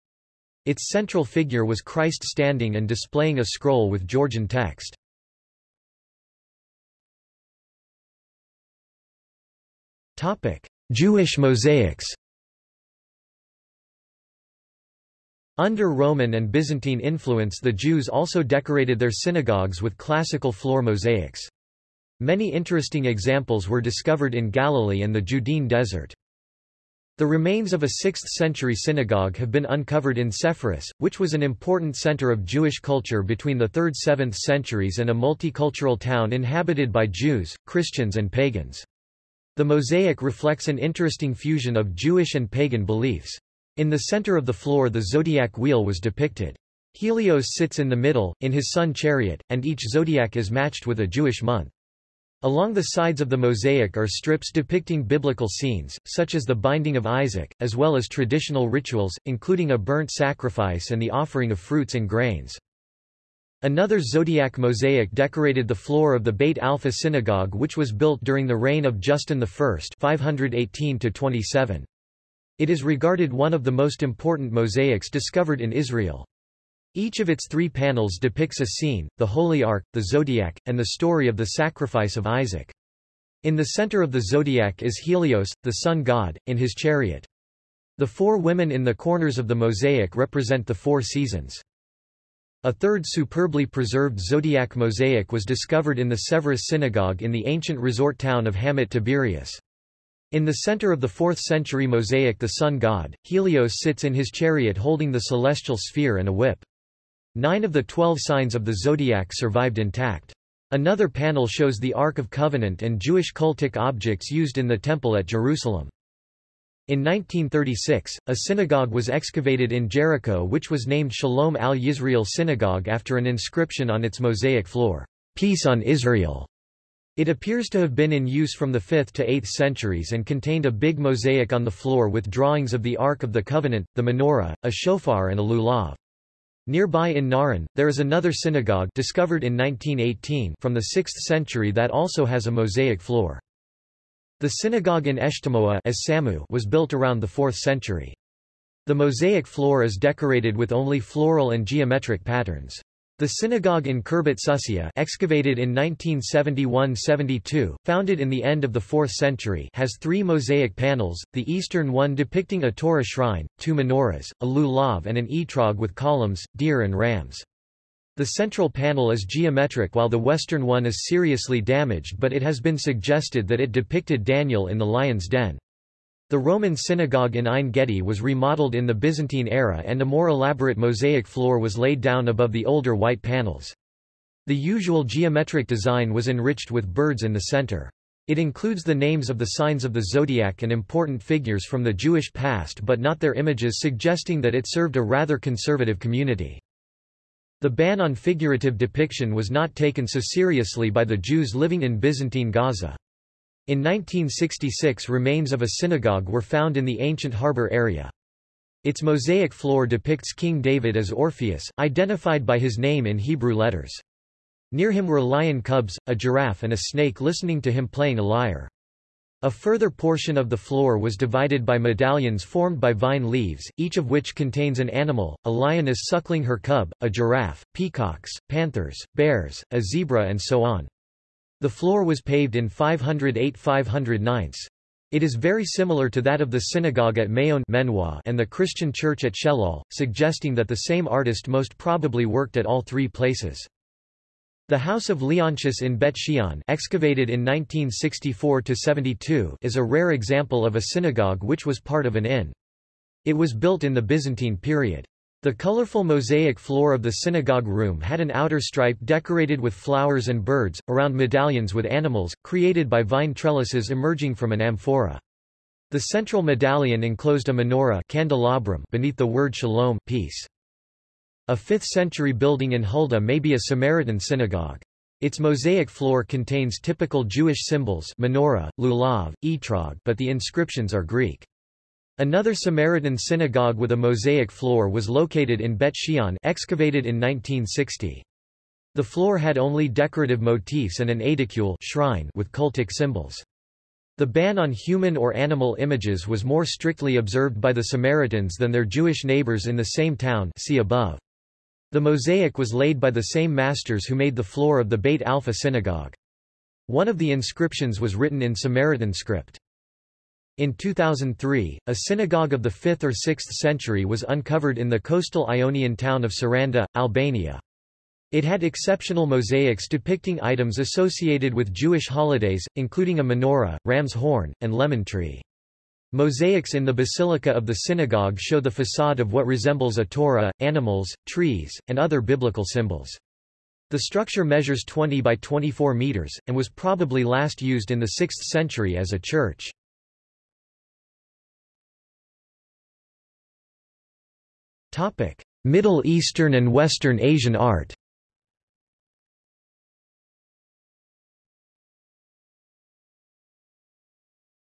Its central figure was Christ standing and displaying a scroll with Georgian text. Jewish mosaics Under Roman and Byzantine influence the Jews also decorated their synagogues with classical floor mosaics. Many interesting examples were discovered in Galilee and the Judean desert. The remains of a 6th-century synagogue have been uncovered in Sepphoris, which was an important center of Jewish culture between the 3rd–7th centuries and a multicultural town inhabited by Jews, Christians and pagans. The mosaic reflects an interesting fusion of Jewish and pagan beliefs. In the center of the floor the zodiac wheel was depicted. Helios sits in the middle, in his sun chariot, and each zodiac is matched with a Jewish month. Along the sides of the mosaic are strips depicting biblical scenes, such as the binding of Isaac, as well as traditional rituals, including a burnt sacrifice and the offering of fruits and grains. Another zodiac mosaic decorated the floor of the Beit Alpha synagogue which was built during the reign of Justin I 518 -27. It is regarded one of the most important mosaics discovered in Israel. Each of its three panels depicts a scene, the Holy Ark, the Zodiac, and the story of the sacrifice of Isaac. In the center of the zodiac is Helios, the sun god, in his chariot. The four women in the corners of the mosaic represent the four seasons. A third superbly preserved zodiac mosaic was discovered in the Severus synagogue in the ancient resort town of Hamat Tiberias. In the center of the 4th century mosaic the sun god, Helios sits in his chariot holding the celestial sphere and a whip. Nine of the twelve signs of the zodiac survived intact. Another panel shows the Ark of Covenant and Jewish cultic objects used in the Temple at Jerusalem. In 1936, a synagogue was excavated in Jericho which was named Shalom al-Yisrael Synagogue after an inscription on its mosaic floor, Peace on Israel. It appears to have been in use from the 5th to 8th centuries and contained a big mosaic on the floor with drawings of the Ark of the Covenant, the menorah, a shofar and a lulav. Nearby in Na'aran, there is another synagogue discovered in 1918 from the 6th century that also has a mosaic floor. The synagogue in Eshtemoa as Samu was built around the 4th century. The mosaic floor is decorated with only floral and geometric patterns. The synagogue in Khirbet Susia excavated in 1971–72, founded in the end of the 4th century has three mosaic panels, the eastern one depicting a Torah shrine, two menorahs, a lulav and an etrog with columns, deer and rams. The central panel is geometric while the western one is seriously damaged but it has been suggested that it depicted Daniel in the lion's den. The Roman synagogue in Ein Gedi was remodeled in the Byzantine era and a more elaborate mosaic floor was laid down above the older white panels. The usual geometric design was enriched with birds in the center. It includes the names of the signs of the zodiac and important figures from the Jewish past but not their images suggesting that it served a rather conservative community. The ban on figurative depiction was not taken so seriously by the Jews living in Byzantine Gaza. In 1966 remains of a synagogue were found in the ancient harbor area. Its mosaic floor depicts King David as Orpheus, identified by his name in Hebrew letters. Near him were lion cubs, a giraffe and a snake listening to him playing a lyre. A further portion of the floor was divided by medallions formed by vine leaves, each of which contains an animal, a lioness suckling her cub, a giraffe, peacocks, panthers, bears, a zebra and so on. The floor was paved in 508–509. It is very similar to that of the synagogue at Maon and the Christian church at Shelal, suggesting that the same artist most probably worked at all three places. The House of Leontius in Bet Shean excavated in 1964–72 is a rare example of a synagogue which was part of an inn. It was built in the Byzantine period. The colorful mosaic floor of the synagogue room had an outer stripe decorated with flowers and birds, around medallions with animals, created by vine trellises emerging from an amphora. The central medallion enclosed a menorah candelabrum beneath the word shalom peace. A 5th-century building in Hulda may be a Samaritan synagogue. Its mosaic floor contains typical Jewish symbols menorah, lulav, etrog but the inscriptions are Greek. Another Samaritan synagogue with a mosaic floor was located in Bet Shean excavated in 1960. The floor had only decorative motifs and an aedicule shrine with cultic symbols. The ban on human or animal images was more strictly observed by the Samaritans than their Jewish neighbors in the same town see above. The mosaic was laid by the same masters who made the floor of the Beit Alpha synagogue. One of the inscriptions was written in Samaritan script. In 2003, a synagogue of the 5th or 6th century was uncovered in the coastal Ionian town of Saranda, Albania. It had exceptional mosaics depicting items associated with Jewish holidays, including a menorah, ram's horn, and lemon tree. Mosaics in the basilica of the synagogue show the facade of what resembles a Torah, animals, trees, and other biblical symbols. The structure measures 20 by 24 meters, and was probably last used in the 6th century as a church. Topic: Middle Eastern and Western Asian art.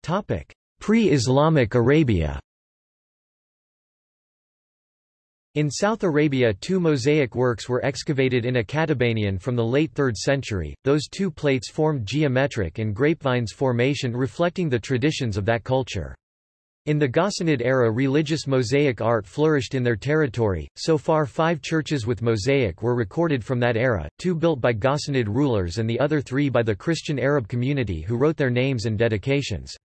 Topic: Pre-Islamic Arabia. In South Arabia two mosaic works were excavated in Achatabanian from the late 3rd century, those two plates formed geometric and grapevines formation reflecting the traditions of that culture. In the Ghassanid era religious mosaic art flourished in their territory, so far five churches with mosaic were recorded from that era, two built by Ghassanid rulers and the other three by the Christian Arab community who wrote their names and dedications.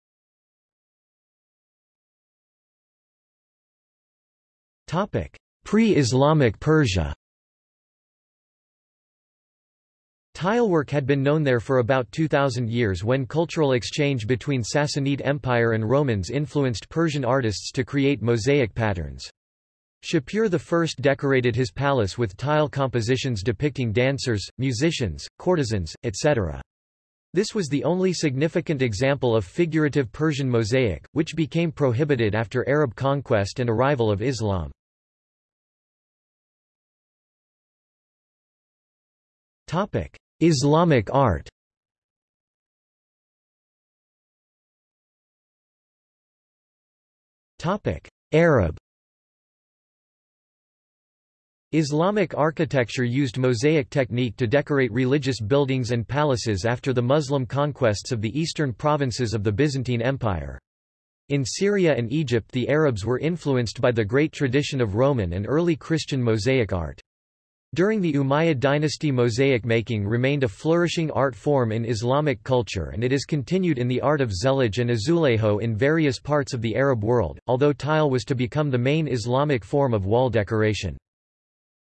Pre-Islamic Persia Tilework had been known there for about 2,000 years when cultural exchange between Sassanid Empire and Romans influenced Persian artists to create mosaic patterns. Shapur I decorated his palace with tile compositions depicting dancers, musicians, courtesans, etc. This was the only significant example of figurative Persian mosaic, which became prohibited after Arab conquest and arrival of Islam. Islamic art Arab Islamic architecture used mosaic technique to decorate religious buildings and palaces after the Muslim conquests of the eastern provinces of the Byzantine Empire. In Syria and Egypt the Arabs were influenced by the great tradition of Roman and early Christian mosaic art. During the Umayyad dynasty mosaic making remained a flourishing art form in Islamic culture and it is continued in the art of zellige and azulejo in various parts of the Arab world, although tile was to become the main Islamic form of wall decoration.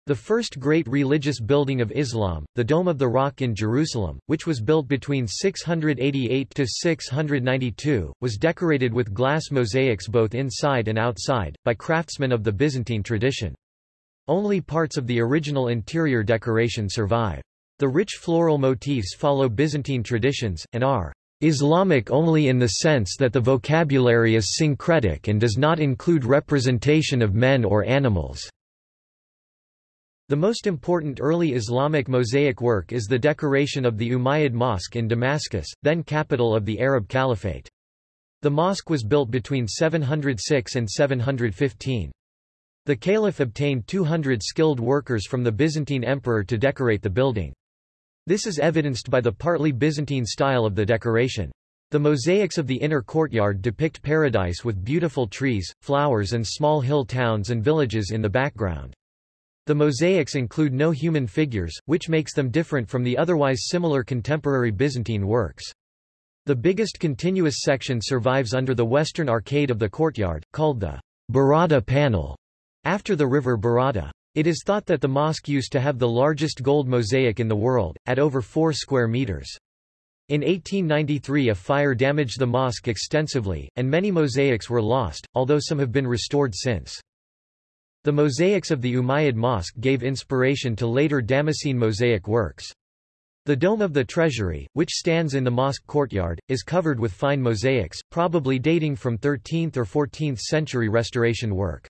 The first great religious building of Islam, the Dome of the Rock in Jerusalem, which was built between 688 to 692, was decorated with glass mosaics both inside and outside, by craftsmen of the Byzantine tradition. Only parts of the original interior decoration survive. The rich floral motifs follow Byzantine traditions, and are Islamic only in the sense that the vocabulary is syncretic and does not include representation of men or animals. The most important early Islamic mosaic work is the decoration of the Umayyad Mosque in Damascus, then capital of the Arab Caliphate. The mosque was built between 706 and 715. The caliph obtained 200 skilled workers from the Byzantine emperor to decorate the building. This is evidenced by the partly Byzantine style of the decoration. The mosaics of the inner courtyard depict paradise with beautiful trees, flowers and small hill towns and villages in the background. The mosaics include no human figures, which makes them different from the otherwise similar contemporary Byzantine works. The biggest continuous section survives under the western arcade of the courtyard, called the Barada panel. After the river Barada. It is thought that the mosque used to have the largest gold mosaic in the world, at over 4 square meters. In 1893 a fire damaged the mosque extensively, and many mosaics were lost, although some have been restored since. The mosaics of the Umayyad Mosque gave inspiration to later Damascene mosaic works. The dome of the treasury, which stands in the mosque courtyard, is covered with fine mosaics, probably dating from 13th or 14th century restoration work.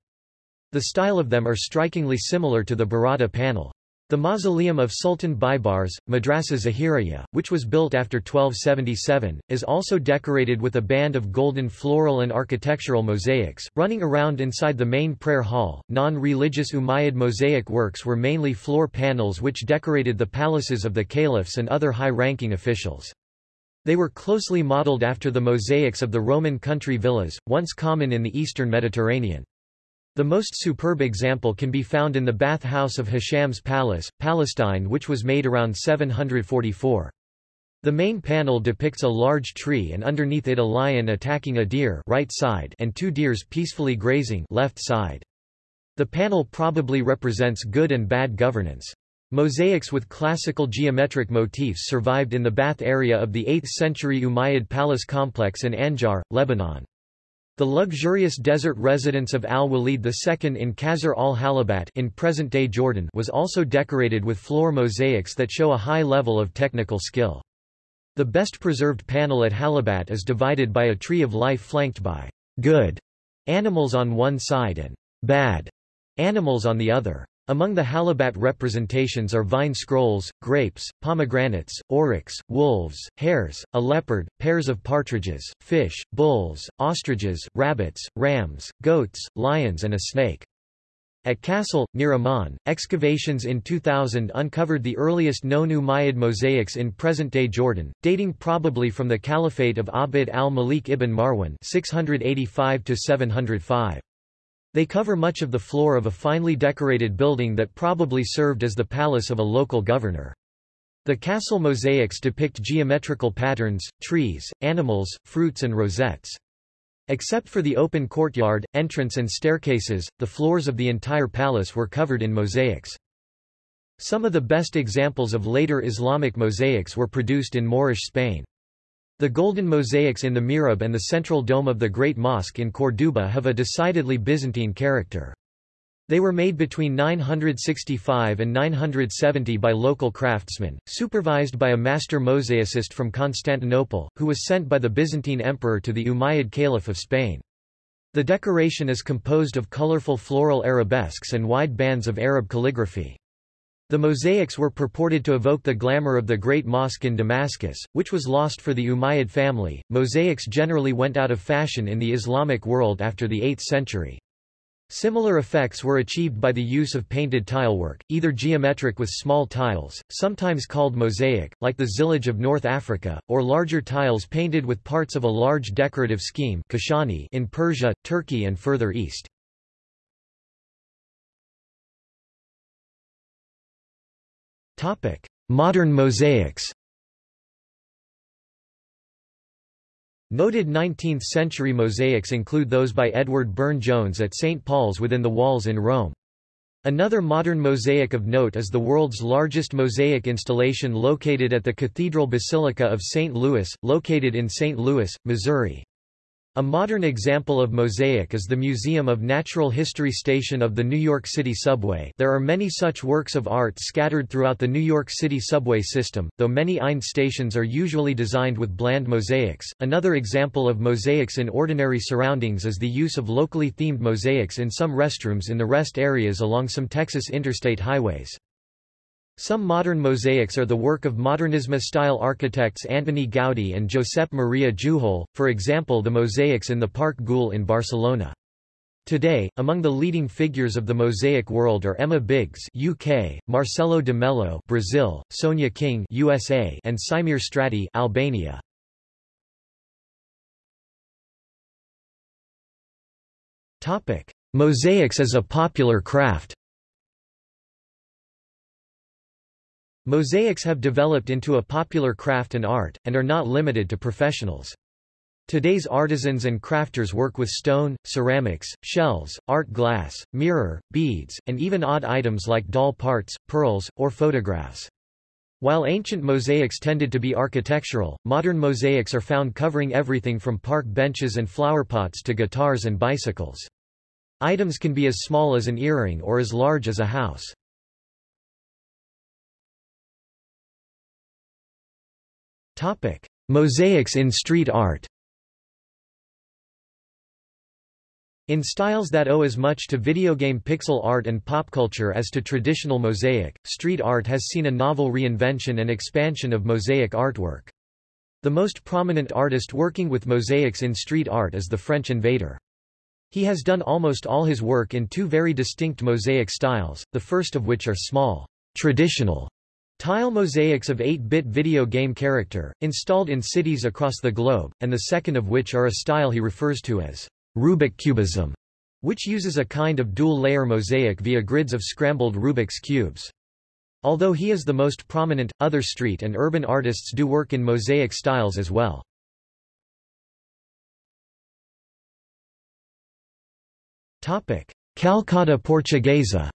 The style of them are strikingly similar to the Barada panel. The mausoleum of Sultan Baybars, Madrasa Zahiriya, which was built after 1277, is also decorated with a band of golden floral and architectural mosaics, running around inside the main prayer hall. Non religious Umayyad mosaic works were mainly floor panels which decorated the palaces of the caliphs and other high ranking officials. They were closely modeled after the mosaics of the Roman country villas, once common in the eastern Mediterranean. The most superb example can be found in the bath house of Hisham's palace, Palestine which was made around 744. The main panel depicts a large tree and underneath it a lion attacking a deer right side and two deers peacefully grazing left side. The panel probably represents good and bad governance. Mosaics with classical geometric motifs survived in the bath area of the 8th century Umayyad palace complex in Anjar, Lebanon. The luxurious desert residence of al-Walid II in Qasr al-Halabat in present-day Jordan was also decorated with floor mosaics that show a high level of technical skill. The best preserved panel at Halabat is divided by a tree of life flanked by good animals on one side and bad animals on the other. Among the Halabat representations are vine scrolls, grapes, pomegranates, oryx, wolves, hares, a leopard, pairs of partridges, fish, bulls, ostriches, rabbits, rams, goats, lions and a snake. At Qastal, near Amman, excavations in 2000 uncovered the earliest known Umayyad mosaics in present-day Jordan, dating probably from the caliphate of Abd al-Malik ibn Marwan 685 705. They cover much of the floor of a finely decorated building that probably served as the palace of a local governor. The castle mosaics depict geometrical patterns, trees, animals, fruits and rosettes. Except for the open courtyard, entrance and staircases, the floors of the entire palace were covered in mosaics. Some of the best examples of later Islamic mosaics were produced in Moorish Spain. The golden mosaics in the mihrab and the central dome of the Great Mosque in Córdoba have a decidedly Byzantine character. They were made between 965 and 970 by local craftsmen, supervised by a master mosaicist from Constantinople, who was sent by the Byzantine emperor to the Umayyad Caliph of Spain. The decoration is composed of colorful floral arabesques and wide bands of Arab calligraphy. The mosaics were purported to evoke the glamour of the Great Mosque in Damascus, which was lost for the Umayyad family. Mosaics generally went out of fashion in the Islamic world after the 8th century. Similar effects were achieved by the use of painted tilework, either geometric with small tiles, sometimes called mosaic, like the zellige of North Africa, or larger tiles painted with parts of a large decorative scheme in Persia, Turkey and further east. Modern mosaics Noted 19th-century mosaics include those by Edward Burne-Jones at St. Paul's within the walls in Rome. Another modern mosaic of note is the world's largest mosaic installation located at the Cathedral Basilica of St. Louis, located in St. Louis, Missouri. A modern example of mosaic is the Museum of Natural History station of the New York City subway there are many such works of art scattered throughout the New York City subway system, though many IND stations are usually designed with bland mosaics. Another example of mosaics in ordinary surroundings is the use of locally themed mosaics in some restrooms in the rest areas along some Texas interstate highways. Some modern mosaics are the work of Modernisme-style architects Antoni Gaudí and Josep Maria Jujol, for example the mosaics in the Parc Güell in Barcelona. Today, among the leading figures of the mosaic world are Emma Biggs UK, Marcelo de Mello Brazil, Sonia King USA, and Sajmir Strati Albania. Mosaics as a popular craft. Mosaics have developed into a popular craft and art, and are not limited to professionals. Today's artisans and crafters work with stone, ceramics, shells, art glass, mirror, beads, and even odd items like doll parts, pearls, or photographs. While ancient mosaics tended to be architectural, modern mosaics are found covering everything from park benches and flowerpots to guitars and bicycles. Items can be as small as an earring or as large as a house. Topic: Mosaics in street art. In styles that owe as much to video game pixel art and pop culture as to traditional mosaic, street art has seen a novel reinvention and expansion of mosaic artwork. The most prominent artist working with mosaics in street art is the French Invader. He has done almost all his work in two very distinct mosaic styles, the first of which are small, traditional Tile mosaics of 8-bit video game character, installed in cities across the globe, and the second of which are a style he refers to as Rubik cubism, which uses a kind of dual-layer mosaic via grids of scrambled Rubik's cubes. Although he is the most prominent, other street and urban artists do work in mosaic styles as well. Calçada Portuguesa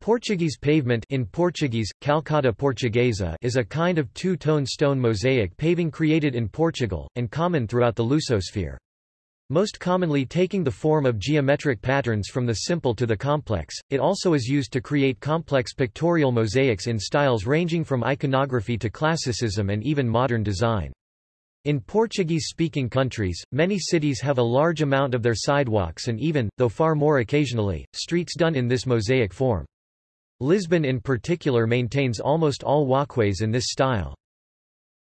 Portuguese pavement in Portuguese, calçada portuguesa is a kind of two-tone stone mosaic paving created in Portugal, and common throughout the Lusosphere. Most commonly taking the form of geometric patterns from the simple to the complex, it also is used to create complex pictorial mosaics in styles ranging from iconography to classicism and even modern design. In Portuguese-speaking countries, many cities have a large amount of their sidewalks and even, though far more occasionally, streets done in this mosaic form. Lisbon in particular maintains almost all walkways in this style.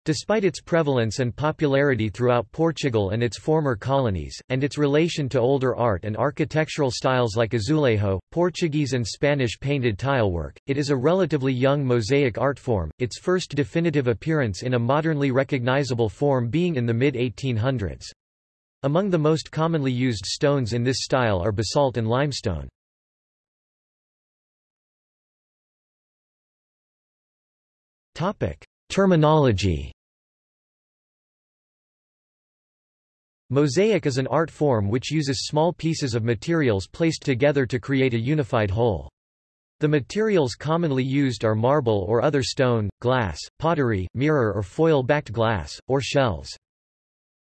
Despite its prevalence and popularity throughout Portugal and its former colonies, and its relation to older art and architectural styles like azulejo, Portuguese and Spanish painted tilework, it is a relatively young mosaic art form, its first definitive appearance in a modernly recognizable form being in the mid-1800s. Among the most commonly used stones in this style are basalt and limestone. Terminology Mosaic is an art form which uses small pieces of materials placed together to create a unified whole. The materials commonly used are marble or other stone, glass, pottery, mirror or foil-backed glass, or shells.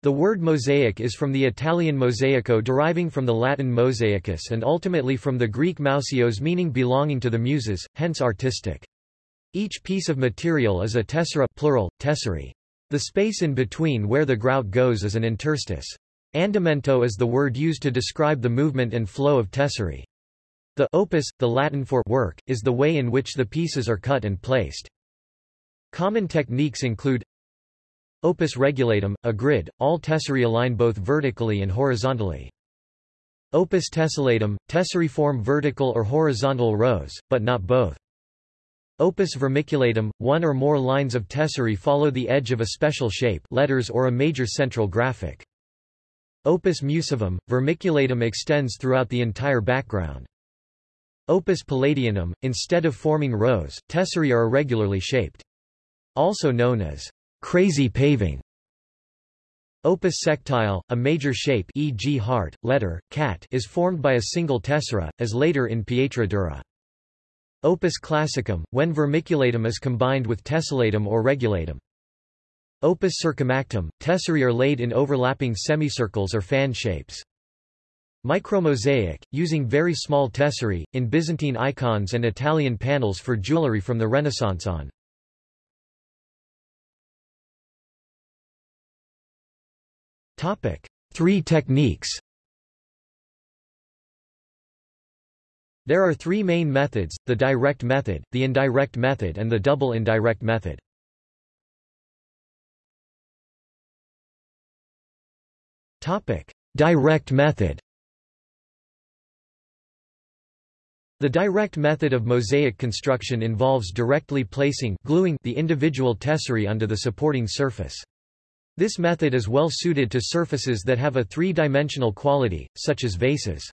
The word mosaic is from the Italian mosaico deriving from the Latin mosaicus and ultimately from the Greek mousios meaning belonging to the muses, hence artistic. Each piece of material is a tessera plural, tesserae. The space in between where the grout goes is an interstice. Andamento is the word used to describe the movement and flow of tesserae. The opus, the Latin for work, is the way in which the pieces are cut and placed. Common techniques include Opus regulatum, a grid, all tesserae align both vertically and horizontally. Opus tessellatum, tesserae form vertical or horizontal rows, but not both. Opus vermiculatum, one or more lines of tesserae follow the edge of a special shape letters or a major central graphic. Opus musivum, vermiculatum extends throughout the entire background. Opus palladianum, instead of forming rows, tesserae are irregularly shaped. Also known as crazy paving. Opus sectile, a major shape e.g. heart, letter, cat is formed by a single tessera, as later in pietra dura. Opus classicum, when vermiculatum is combined with tessellatum or regulatum. Opus circumactum, tesserae are laid in overlapping semicircles or fan shapes. Micromosaic, using very small tesserae, in Byzantine icons and Italian panels for jewelry from the Renaissance on. Three techniques There are three main methods, the direct method, the indirect method and the double indirect method. direct method The direct method of mosaic construction involves directly placing gluing the individual tesserae onto the supporting surface. This method is well suited to surfaces that have a three-dimensional quality, such as vases.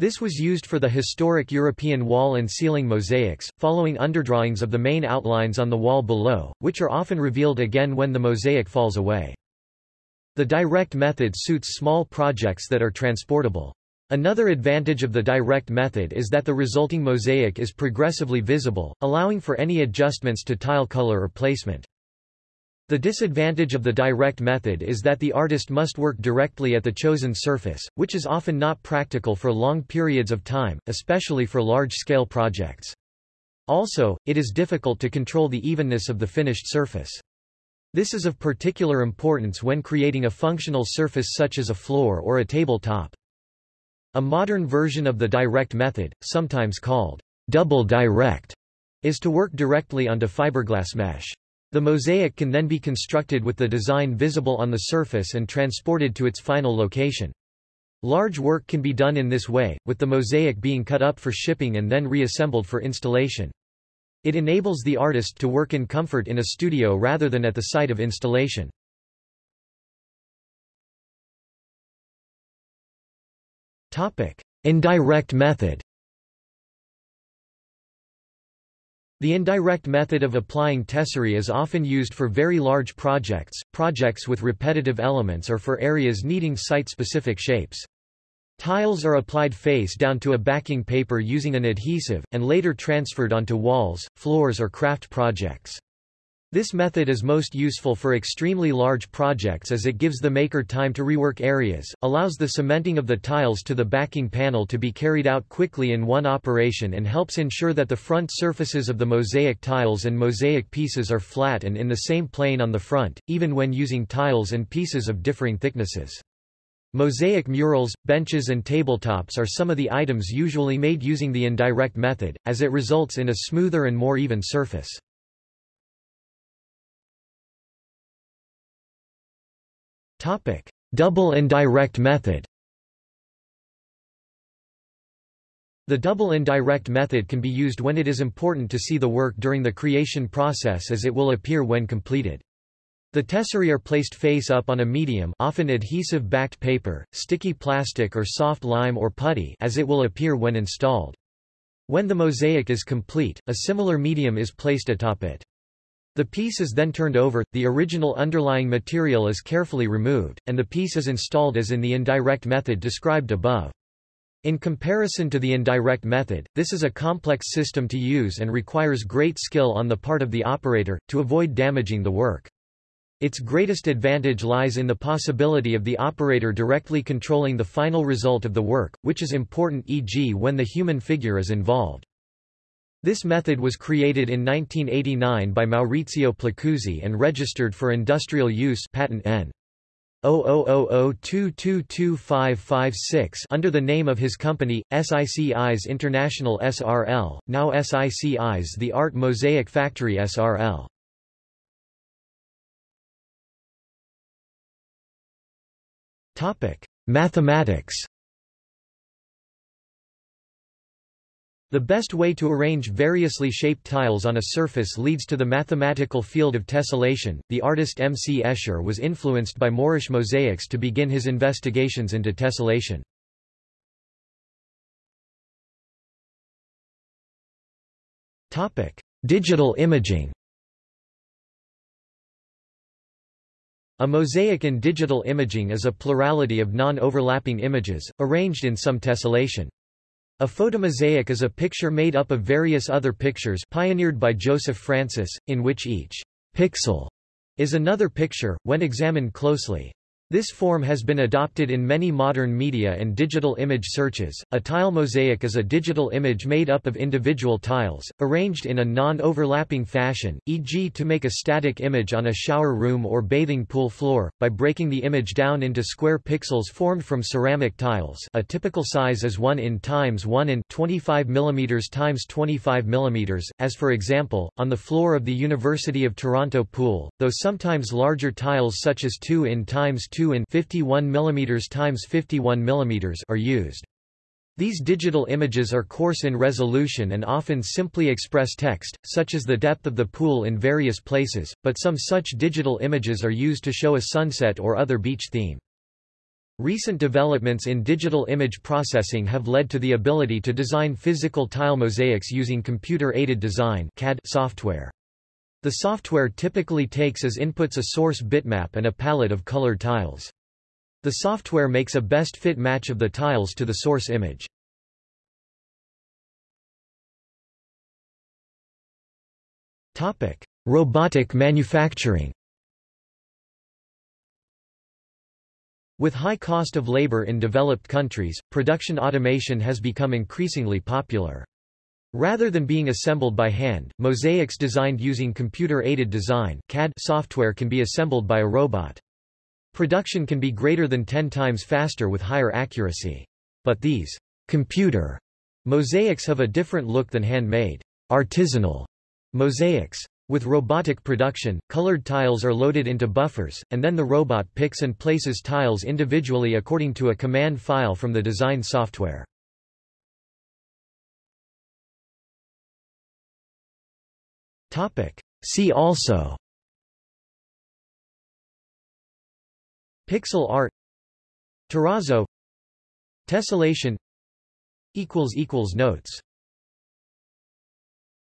This was used for the historic European wall and ceiling mosaics, following underdrawings of the main outlines on the wall below, which are often revealed again when the mosaic falls away. The direct method suits small projects that are transportable. Another advantage of the direct method is that the resulting mosaic is progressively visible, allowing for any adjustments to tile color or placement. The disadvantage of the direct method is that the artist must work directly at the chosen surface, which is often not practical for long periods of time, especially for large-scale projects. Also, it is difficult to control the evenness of the finished surface. This is of particular importance when creating a functional surface such as a floor or a tabletop. A modern version of the direct method, sometimes called double direct, is to work directly onto fiberglass mesh. The mosaic can then be constructed with the design visible on the surface and transported to its final location. Large work can be done in this way, with the mosaic being cut up for shipping and then reassembled for installation. It enables the artist to work in comfort in a studio rather than at the site of installation. Indirect method The indirect method of applying tesserae is often used for very large projects, projects with repetitive elements or for areas needing site-specific shapes. Tiles are applied face down to a backing paper using an adhesive, and later transferred onto walls, floors or craft projects. This method is most useful for extremely large projects as it gives the maker time to rework areas, allows the cementing of the tiles to the backing panel to be carried out quickly in one operation and helps ensure that the front surfaces of the mosaic tiles and mosaic pieces are flat and in the same plane on the front, even when using tiles and pieces of differing thicknesses. Mosaic murals, benches and tabletops are some of the items usually made using the indirect method, as it results in a smoother and more even surface. Topic: Double and direct method. The double indirect method can be used when it is important to see the work during the creation process as it will appear when completed. The tesserae are placed face up on a medium often adhesive-backed paper, sticky plastic or soft lime or putty as it will appear when installed. When the mosaic is complete, a similar medium is placed atop it. The piece is then turned over, the original underlying material is carefully removed, and the piece is installed as in the indirect method described above. In comparison to the indirect method, this is a complex system to use and requires great skill on the part of the operator, to avoid damaging the work. Its greatest advantage lies in the possibility of the operator directly controlling the final result of the work, which is important e.g. when the human figure is involved. This method was created in 1989 by Maurizio Placuzzi and registered for industrial use patent N. 0002222556 under the name of his company, SICIS International SRL, now SICIS The Art Mosaic Factory SRL. Mathematics The best way to arrange variously shaped tiles on a surface leads to the mathematical field of tessellation. The artist M. C. Escher was influenced by Moorish mosaics to begin his investigations into tessellation. Topic: Digital imaging. A mosaic in digital imaging is a plurality of non-overlapping images, arranged in some tessellation. A photomosaic is a picture made up of various other pictures pioneered by Joseph Francis, in which each pixel is another picture, when examined closely. This form has been adopted in many modern media and digital image searches. A tile mosaic is a digital image made up of individual tiles, arranged in a non-overlapping fashion, e.g. to make a static image on a shower room or bathing pool floor, by breaking the image down into square pixels formed from ceramic tiles a typical size is 1 in times 1 in 25 mm times 25 mm, as for example, on the floor of the University of Toronto pool, though sometimes larger tiles such as 2 in times 2 2 in 51 mm times 51 mm are used. These digital images are coarse in resolution and often simply express text, such as the depth of the pool in various places, but some such digital images are used to show a sunset or other beach theme. Recent developments in digital image processing have led to the ability to design physical tile mosaics using computer-aided design CAD software. The software typically takes as inputs a source bitmap and a palette of colored tiles. The software makes a best fit match of the tiles to the source image. Robotic manufacturing With high cost of labor in developed countries, production automation has become increasingly popular. Rather than being assembled by hand, mosaics designed using computer-aided design CAD software can be assembled by a robot. Production can be greater than 10 times faster with higher accuracy. But these computer mosaics have a different look than handmade, artisanal mosaics. With robotic production, colored tiles are loaded into buffers, and then the robot picks and places tiles individually according to a command file from the design software. Topic. See also. Pixel art. Terrazzo. Tessellation. Notes